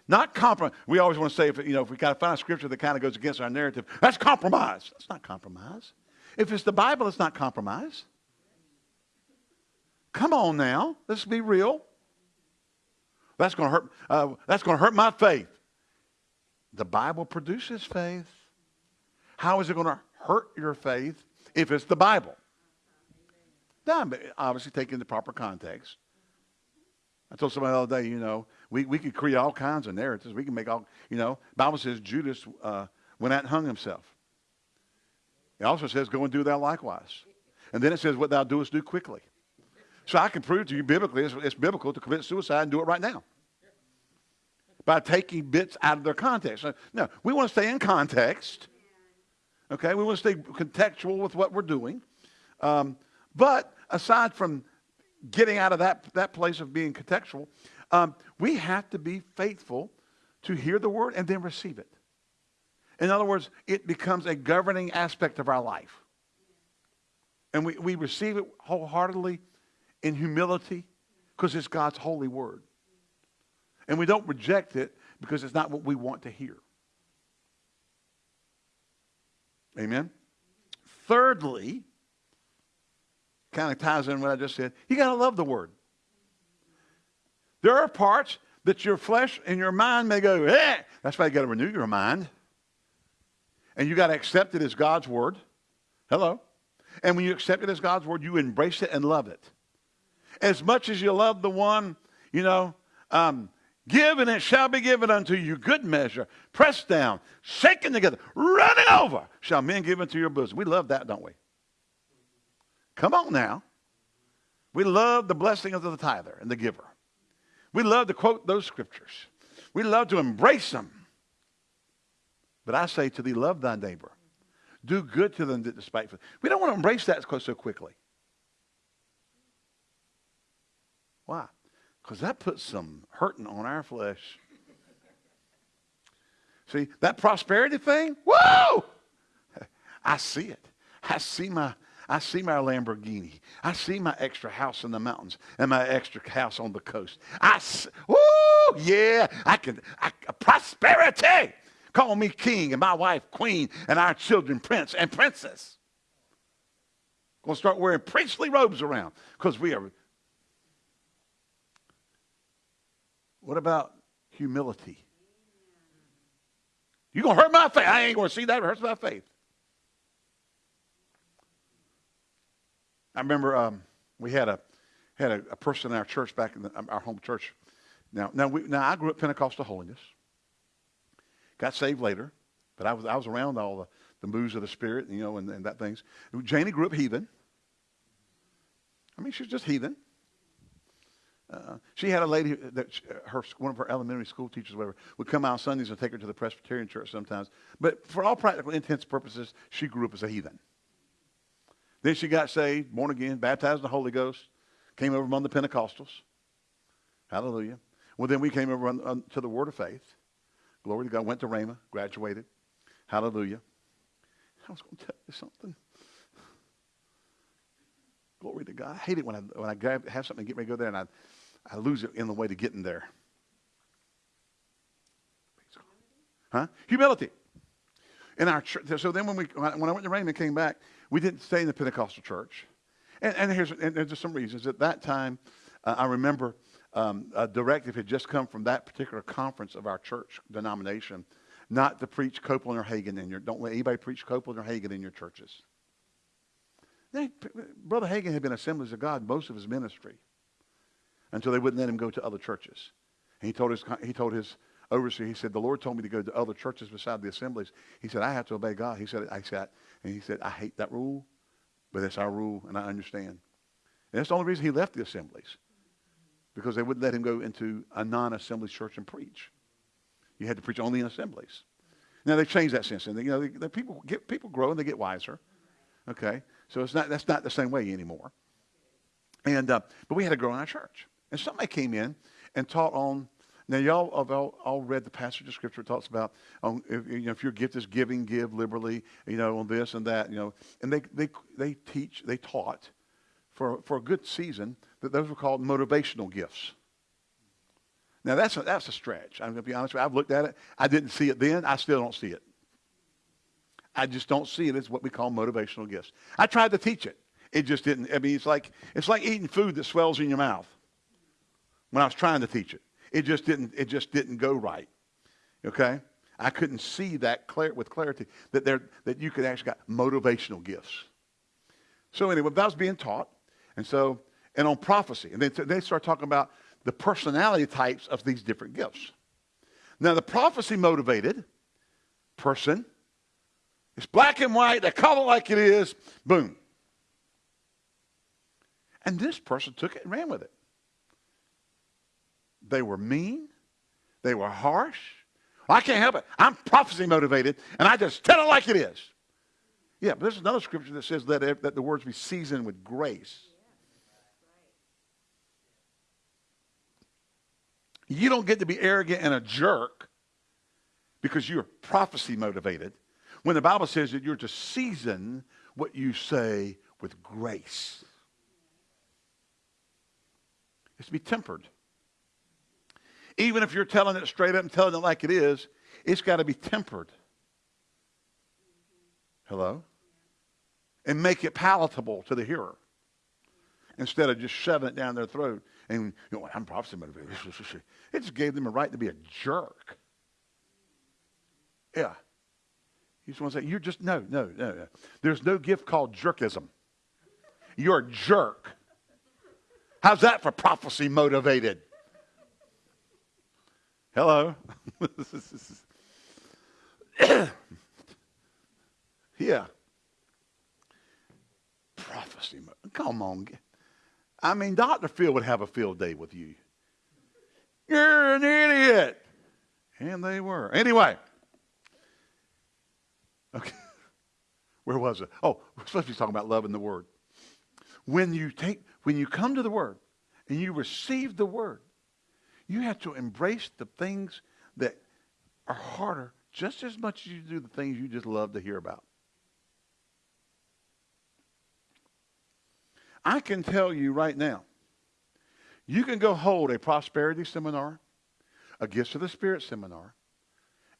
Not compromise. We always want to say, if, you know, if we got to find a scripture that kind of goes against our narrative, that's compromise. That's not compromise. If it's the Bible, it's not compromise. Come on now. Let's be real. That's going to hurt. Uh, that's going to hurt my faith. The Bible produces faith. How is it going to hurt your faith if it's the Bible? Now, obviously, taking the proper context. I told somebody the other day, you know, we, we could create all kinds of narratives. We can make all, you know, Bible says Judas uh, went out and hung himself. It also says, go and do thou likewise. And then it says, what thou doest, do quickly. So I can prove to you biblically, it's, it's biblical to commit suicide and do it right now. By taking bits out of their context. No, we want to stay in context. Okay, we want to stay contextual with what we're doing. Um, but aside from getting out of that, that place of being contextual, um, we have to be faithful to hear the word and then receive it. In other words, it becomes a governing aspect of our life. And we, we receive it wholeheartedly in humility because it's God's holy word. And we don't reject it because it's not what we want to hear. Amen? Thirdly, kind of ties in what I just said, you got to love the word. There are parts that your flesh and your mind may go, eh. That's why you got to renew your mind. And you got to accept it as God's word. Hello. And when you accept it as God's word, you embrace it and love it. As much as you love the one, you know, um, give and it shall be given unto you good measure, pressed down, shaken together, running over, shall men give into your bosom. We love that, don't we? Come on now. We love the blessing of the tither and the giver. We love to quote those scriptures. We love to embrace them. But I say to thee, love thy neighbor. Do good to them that despiteful. We don't want to embrace that so quickly. Why? Because that puts some hurting on our flesh. See, that prosperity thing, whoa! I see it. I see my I see my Lamborghini. I see my extra house in the mountains and my extra house on the coast. I, whoo, yeah, I can, I, prosperity. Call me king and my wife queen and our children prince and princess. Gonna start wearing priestly robes around because we are. What about humility? You gonna hurt my faith? I ain't gonna see that. It hurts my faith. I remember um, we had a had a, a, person in our church back in the, um, our home church. Now, now, we, now I grew up Pentecostal holiness. Got saved later, but I was I was around all the, the moves of the Spirit, you know, and, and that things. Janie grew up heathen. I mean, she's just heathen. Uh, she had a lady that she, her one of her elementary school teachers, whatever, would come out Sundays and take her to the Presbyterian church sometimes. But for all practical intents purposes, she grew up as a heathen. Then she got saved, born again, baptized in the Holy Ghost, came over among the Pentecostals. Hallelujah. Well, then we came over on, on, to the Word of Faith. Glory to God. Went to Rhema, graduated. Hallelujah. I was going to tell you something. Glory to God. I hate it when I, when I grab, have something and get ready to go there and I, I lose it in the way to getting there. Huh? Humility. In our church. So then when, we, when I went to Rhema and came back, we didn't stay in the Pentecostal church. And, and, here's, and there's some reasons. At that time, uh, I remember um, a directive had just come from that particular conference of our church denomination not to preach Copeland or Hagin in your, don't let anybody preach Copeland or Hagin in your churches. Brother Hagin had been Assemblies of God most of his ministry until they wouldn't let him go to other churches. And he told his, he told his overseer, he said, the Lord told me to go to other churches beside the assemblies. He said, I have to obey God. He said, I said, and he said, I hate that rule, but it's our rule, and I understand. And that's the only reason he left the assemblies, because they wouldn't let him go into a non-assembly church and preach. You had to preach only in assemblies. Now they've changed that since, and you know, the people get people grow and they get wiser. Okay, so it's not that's not the same way anymore. And uh, but we had to grow in our church, and somebody came in and taught on now, y'all have all, all read the passage of Scripture. It talks about um, if, you know, if your gift is giving, give liberally, you know, on this and that, you know. And they, they, they teach, they taught for, for a good season that those were called motivational gifts. Now, that's a, that's a stretch. I'm going to be honest with you. I've looked at it. I didn't see it then. I still don't see it. I just don't see it as what we call motivational gifts. I tried to teach it. It just didn't. I mean, it's like, it's like eating food that swells in your mouth when I was trying to teach it. It just didn't, it just didn't go right. Okay? I couldn't see that clear, with clarity that, there, that you could actually got motivational gifts. So anyway, that was being taught. And so, and on prophecy. And then they start talking about the personality types of these different gifts. Now, the prophecy motivated person, it's black and white, they call it like it is, boom. And this person took it and ran with it. They were mean. They were harsh. I can't help it. I'm prophecy motivated, and I just tell it like it is. Yeah, but there's another scripture that says that, that the words be seasoned with grace. You don't get to be arrogant and a jerk because you're prophecy motivated when the Bible says that you're to season what you say with grace. It's to be tempered. Even if you're telling it straight up and telling it like it is, it's got to be tempered. Hello? And make it palatable to the hearer instead of just shoving it down their throat. And, you know, I'm prophecy motivated. <laughs> It just gave them a right to be a jerk. Yeah. You just want to say, you're just, no, no, no, no. There's no gift called jerkism. You're a jerk. How's that for prophecy motivated? Hello? <coughs> yeah. Prophecy. Come on. I mean, Dr. Phil would have a field day with you. You're an idiot. And they were. Anyway. Okay. <laughs> Where was it? Oh, we're supposed to be talking about love loving the word. When you take, when you come to the word and you receive the word, you have to embrace the things that are harder just as much as you do the things you just love to hear about. I can tell you right now, you can go hold a prosperity seminar, a gifts of the Spirit seminar,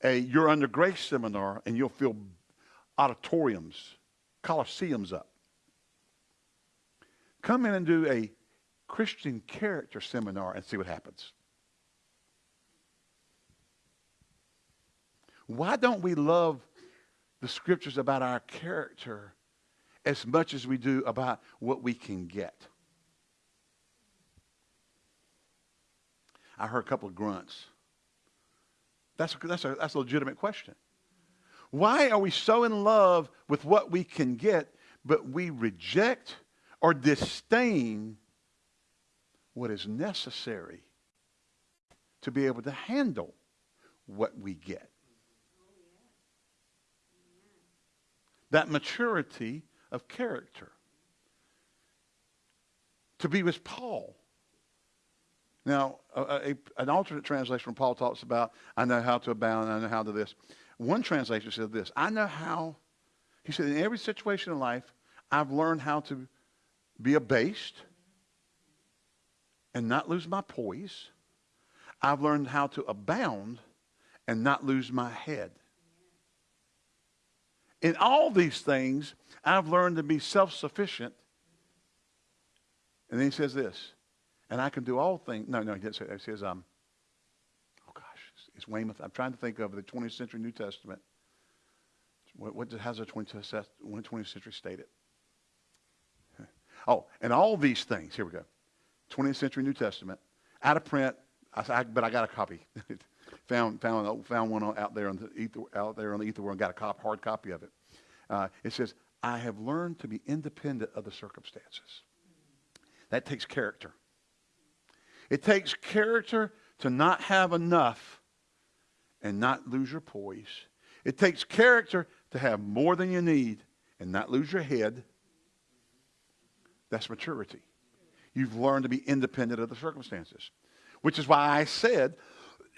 a you're under grace seminar, and you'll fill auditoriums, coliseums up. Come in and do a Christian character seminar and see what happens. Why don't we love the scriptures about our character as much as we do about what we can get. I heard a couple of grunts. That's that's, a, that's a legitimate question. Why are we so in love with what we can get, but we reject or disdain what is necessary to be able to handle what we get? That maturity of character. To be with Paul. Now, a, a, an alternate translation from Paul talks about, I know how to abound, I know how to this. One translation said this I know how, he said, in every situation in life, I've learned how to be abased and not lose my poise. I've learned how to abound and not lose my head. In all these things, I've learned to be self sufficient. And then he says this, and I can do all things. No, no, he didn't say that. He says, um, oh gosh, it's Weymouth. I'm trying to think of the 20th century New Testament. What, what how's the 20th, 20th century stated? <laughs> Oh, and all these things, here we go. 20th century New Testament, out of print, I, but I got a copy. <laughs> found, found, found one out there on the ether, out there on the ether world and got a cop, hard copy of it. Uh, it says, I have learned to be independent of the circumstances. That takes character. It takes character to not have enough and not lose your poise. It takes character to have more than you need and not lose your head. That's maturity. You've learned to be independent of the circumstances, which is why I said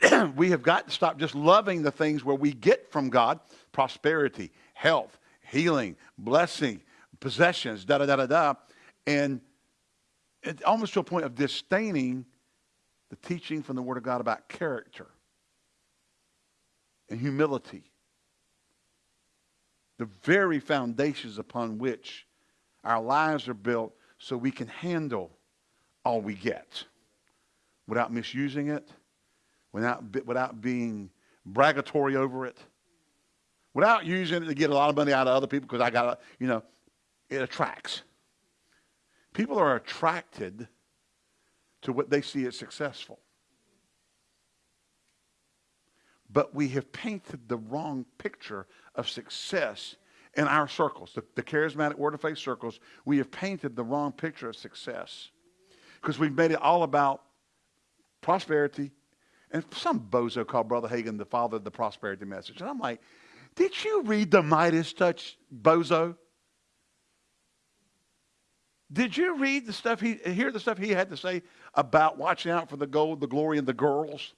<clears throat> we have got to stop just loving the things where we get from God prosperity, health, healing, blessing, possessions, da da da da da. And almost to a point of disdaining the teaching from the Word of God about character and humility. The very foundations upon which our lives are built so we can handle all we get without misusing it, without, without being bragatory over it without using it to get a lot of money out of other people because I got, you know, it attracts. People are attracted to what they see as successful. But we have painted the wrong picture of success in our circles, the, the charismatic word of faith circles. We have painted the wrong picture of success because we've made it all about prosperity. And some bozo called Brother Hagin the father of the prosperity message. And I'm like, did you read the Midas touch, bozo? Did you read the stuff he hear the stuff he had to say about watching out for the gold, the glory, and the girls?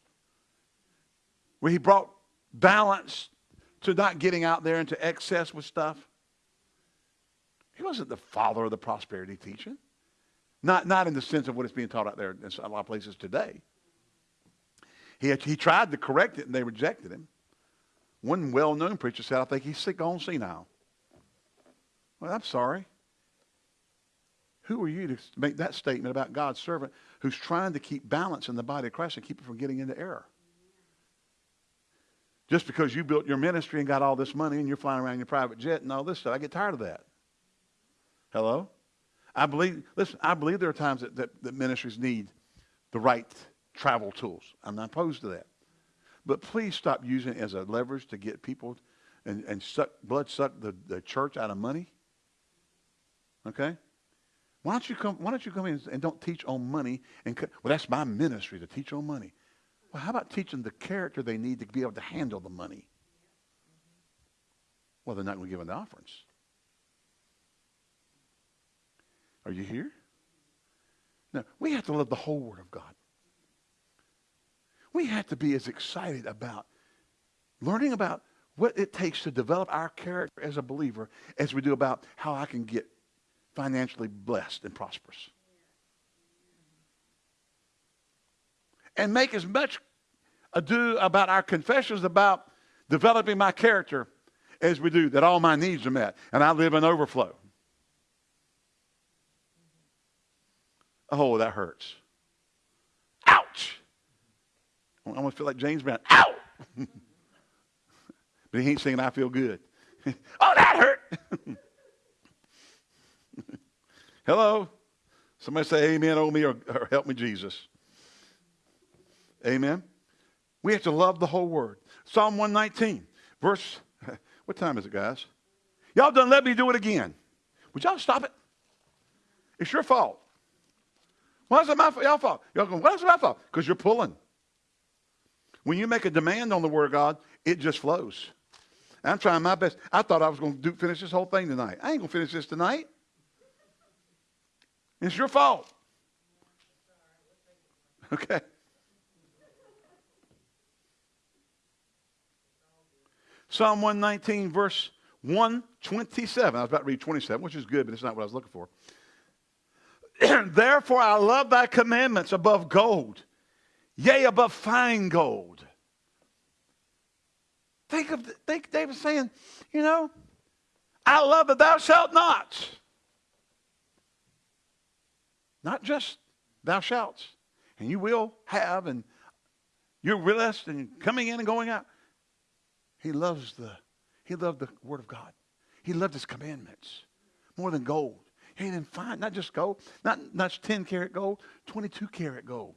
Where he brought balance to not getting out there into excess with stuff. He wasn't the father of the prosperity teaching. Not, not in the sense of what is being taught out there in a lot of places today. He, he tried to correct it, and they rejected him. One well-known preacher said, I think he's sick on senile. Well, I'm sorry. Who are you to make that statement about God's servant who's trying to keep balance in the body of Christ and keep it from getting into error? Just because you built your ministry and got all this money and you're flying around in your private jet and all this stuff, I get tired of that. Hello? I believe, listen, I believe there are times that, that, that ministries need the right travel tools. I'm not opposed to that. But please stop using it as a leverage to get people and, and suck, blood suck the, the church out of money. Okay? Why don't you come, why don't you come in and don't teach on money? And, well, that's my ministry to teach on money. Well, how about teaching the character they need to be able to handle the money? Well, they're not going to give them the offerings. Are you here? No, we have to love the whole Word of God. We have to be as excited about learning about what it takes to develop our character as a believer as we do about how I can get financially blessed and prosperous. and make as much ado about our confessions about developing my character as we do that all my needs are met and I live in overflow. Oh, that hurts. I almost feel like James Brown. Ow! <laughs> but he ain't singing I feel good. <laughs> oh, that hurt. <laughs> Hello? Somebody say amen, oh me, or, or help me, Jesus. Amen. We have to love the whole word. Psalm 119, verse, what time is it, guys? Y'all done let me do it again. Would y'all stop it? It's your fault. Why is it my fault? Y'all fault. Y'all going, why is it my fault? Because you're pulling. When you make a demand on the word of God, it just flows. I'm trying my best. I thought I was going to do, finish this whole thing tonight. I ain't going to finish this tonight. It's your fault. <laughs> Okay. Psalm 119, verse 127. I was about to read 27, which is good, but it's not what I was looking for. <clears throat> Therefore, I love thy commandments above gold, yea, above fine gold. Think of think David saying, you know, I love that thou shalt not. Not just thou shalt. And you will have, and you're blessed and coming in and going out. He loves the, he loved the word of God. He loved his commandments more than gold. He didn't find, not just gold, not, not 10 karat gold, 22 karat gold.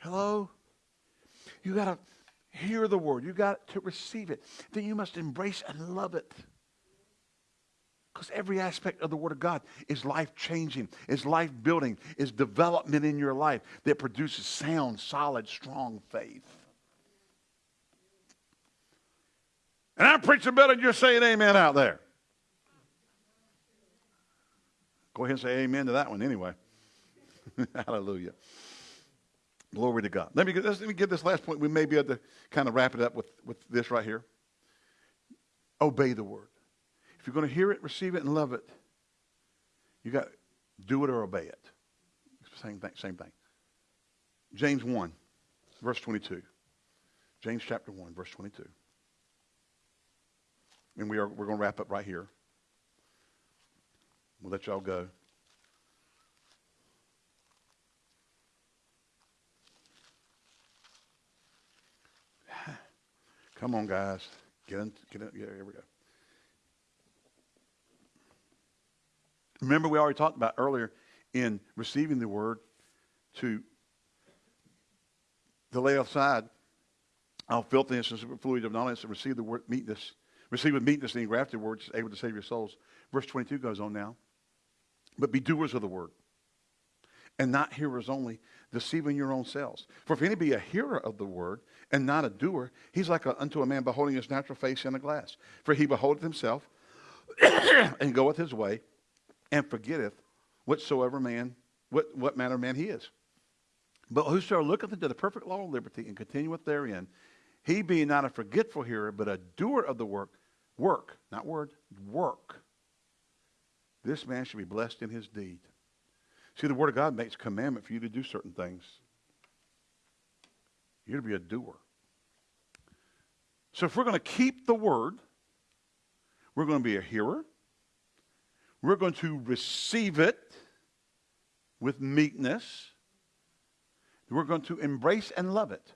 Hello? You got to hear the word. You got to receive it. Then you must embrace and love it. Because every aspect of the Word of God is life changing, is life building, is development in your life that produces sound, solid, strong faith. And I'm preaching better than you're saying amen out there. Go ahead and say amen to that one anyway. <laughs> Hallelujah. Glory to God. Let me, let me get this last point. We may be able to kind of wrap it up with, with this right here. Obey the word. If you're going to hear it, receive it, and love it, you got do it or obey it. Same thing. Same thing. James 1, verse 22. James chapter 1, verse 22 and we are, we're going to wrap up right here. We'll let y'all go. Come on, guys. Get in. Get in. Yeah, here we go. Remember, we already talked about earlier in receiving the word to, to lay aside all filthiness and superfluity of knowledge to receive the word meekness Receive with meekness the engrafted word, able to save your souls. Verse 22 goes on now. But be doers of the word, and not hearers only, deceiving your own selves. For if any be a hearer of the word, and not a doer, he's like a, unto a man beholding his natural face in a glass. For he beholdeth himself, <coughs> and goeth his way, and forgetteth whatsoever man, what, what manner man he is. But whosoever looketh into the perfect law of liberty, and continueth therein, he being not a forgetful hearer, but a doer of the work, Work, not word, work. This man should be blessed in his deed. See, the Word of God makes commandment for you to do certain things. You're to be a doer. So if we're going to keep the word, we're going to be a hearer. We're going to receive it with meekness. We're going to embrace and love it.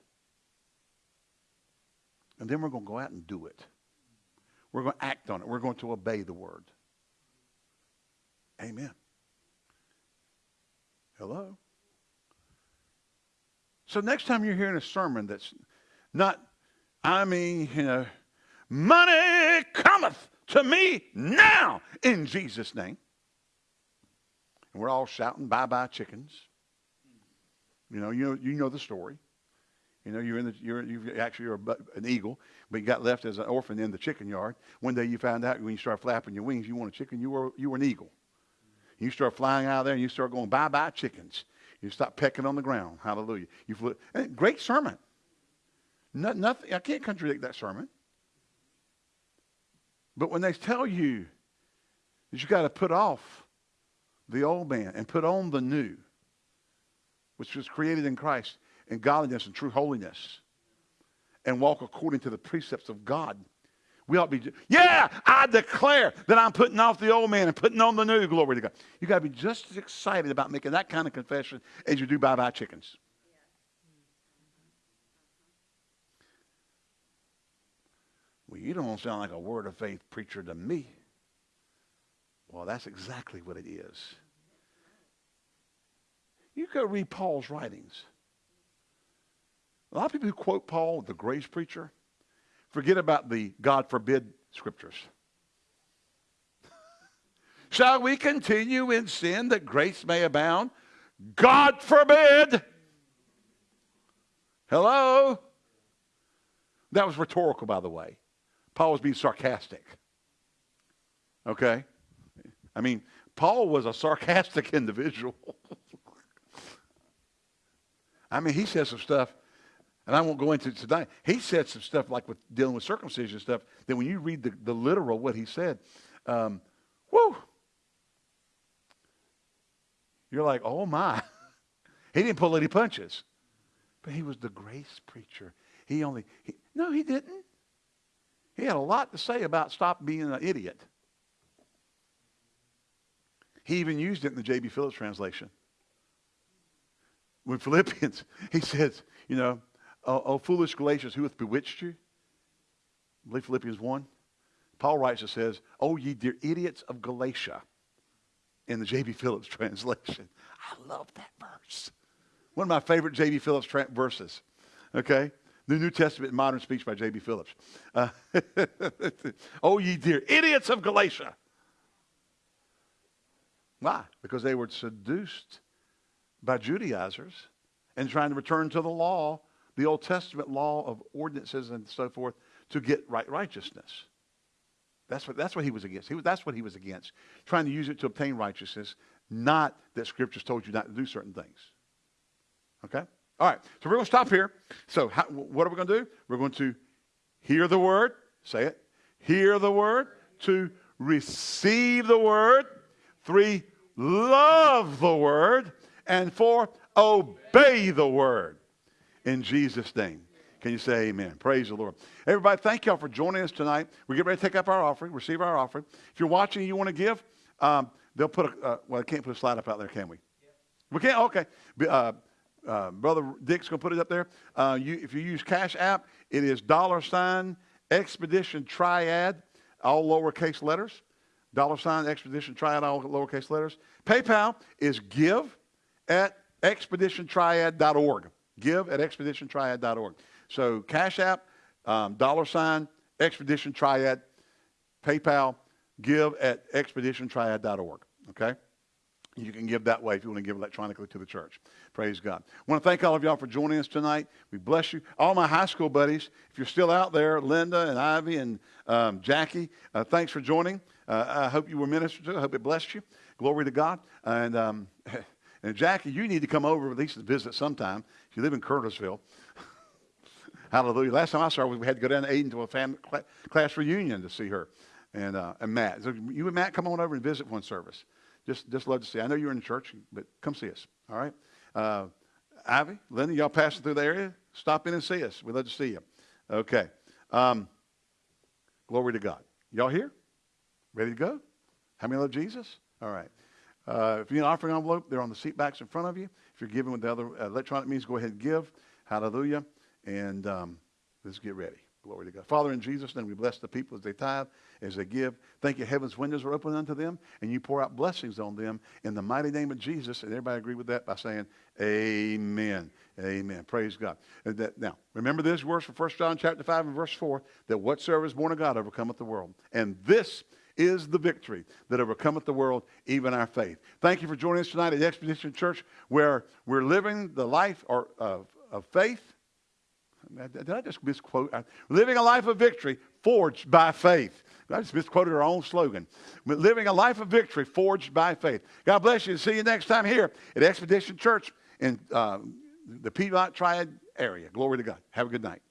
And then we're going to go out and do it. We're going to act on it. We're going to obey the word. Amen. Hello? So next time you're hearing a sermon that's not, I mean, you know, money cometh to me now in Jesus' name. And we're all shouting bye-bye chickens. You know, you know, you know the story. You know, you're in the, you're, you actually you're an eagle, but you got left as an orphan in the chicken yard. One day you found out when you start flapping your wings, you want a chicken, you were, you were an eagle. You start flying out of there and you start going bye-bye chickens. You stop pecking on the ground. Hallelujah. You flew, eh, great sermon. No, nothing, I can't contradict that sermon. But when they tell you that you got to put off the old man and put on the new, which was created in Christ in godliness and true holiness, and walk according to the precepts of God. We ought to be, yeah, I declare that I'm putting off the old man and putting on the new. Glory to God. You got to be just as excited about making that kind of confession as you do bye bye chickens. Well, you don't sound like a word of faith preacher to me. Well, that's exactly what it is. You go read Paul's writings. A lot of people who quote Paul, the grace preacher, forget about the God forbid scriptures. <laughs> Shall we continue in sin that grace may abound? God forbid. Hello? That was rhetorical, by the way. Paul was being sarcastic. Okay? I mean, Paul was a sarcastic <laughs> individual. <laughs> I mean, he said some stuff and I won't go into it tonight. He said some stuff like with dealing with circumcision stuff that when you read the, the literal what he said, um, whoo, you're like, oh my. <laughs> he didn't pull any punches. But he was the grace preacher. He only, he, no, he didn't. He had a lot to say about stop being an idiot. He even used it in the J.B. Phillips translation. When Philippians, <laughs> he says, you know, oh, oh, foolish Galatians, who hath bewitched you? I believe Philippians 1. Paul writes and says, Oh, ye dear idiots of Galatia, in the J.B. Phillips <laughs> translation. I love that verse. One of my favorite J.B. Phillips verses. Okay? The New Testament modern speech by J.B. Phillips. Uh, <laughs> oh, ye dear idiots of Galatia. Why? Because they were seduced by Judaizers and trying to return to the law the Old Testament law of ordinances and so forth to get right righteousness. That's what, that's what he was against. He was, that's what he was against. Trying to use it to obtain righteousness, not that scriptures told you not to do certain things. Okay? All right. So we're going to stop here. So how, what are we going to do? We're going to hear the word. Say it. Hear the word. to receive the word. Three, love the word. And four, obey the word in Jesus' name. Can you say amen? Praise the Lord. Everybody, thank y'all for joining us tonight. We're getting ready to take up our offering, receive our offering. If you're watching and you want to give, um, they'll put a, uh, well, I can't put a slide up out there, can we? We can't? Okay. Uh, uh, Brother Dick's going to put it up there. Uh, you, if you use Cash App, it is dollar sign Expedition Triad, all lowercase letters. Dollar sign Expedition Triad, all lowercase letters. PayPal is give at expeditiontriad.org. Give at expeditiontriad.org. So Cash App, um, dollar sign, Expedition Triad, PayPal, give at expeditiontriad.org. Okay? You can give that way if you want to give electronically to the church. Praise God. I want to thank all of y'all for joining us tonight. We bless you. All my high school buddies, if you're still out there, Linda and Ivy and um, Jackie, uh, thanks for joining. Uh, I hope you were ministered to. I hope it blessed you. Glory to God. And, um, <laughs> and Jackie, you need to come over at least to visit sometime. You live in Curtisville. <laughs> Hallelujah. Last time I saw her, we had to go down to Ayden to a family class reunion to see her and, uh, and Matt. So you and Matt come on over and visit one service. Just, just love to see. You. I know you're in church, but come see us. All right. Uh, Ivy, Linda, y'all passing through the area? stop in and see us. We'd love to see you. Okay. Um, glory to God. Y'all here? Ready to go? How many love Jesus? All right. Uh, if you need an offering envelope, they're on the seat backs in front of you. If you're giving with the other uh, electronic means, go ahead and give. Hallelujah. And um, let's get ready. Glory to God. Father, in Jesus' name, we bless the people as they tithe, as they give. Thank you, heaven's windows are open unto them, and you pour out blessings on them in the mighty name of Jesus. And everybody agree with that by saying, Amen. Amen. Praise God. And that- now, remember this verse from 1 John chapter 5 and verse 4, that whatsoever is born of God overcometh the world. And this is the victory that overcometh the world, even our faith. Thank you for joining us tonight at Expedition Church, where we're living the life or, of, of faith. Did I just misquote? Living a life of victory forged by faith. I just misquoted our own slogan. Living a life of victory forged by faith. God bless you. See you next time here at Expedition Church in uh, the Piedmont Triad area. Glory to God. Have a good night.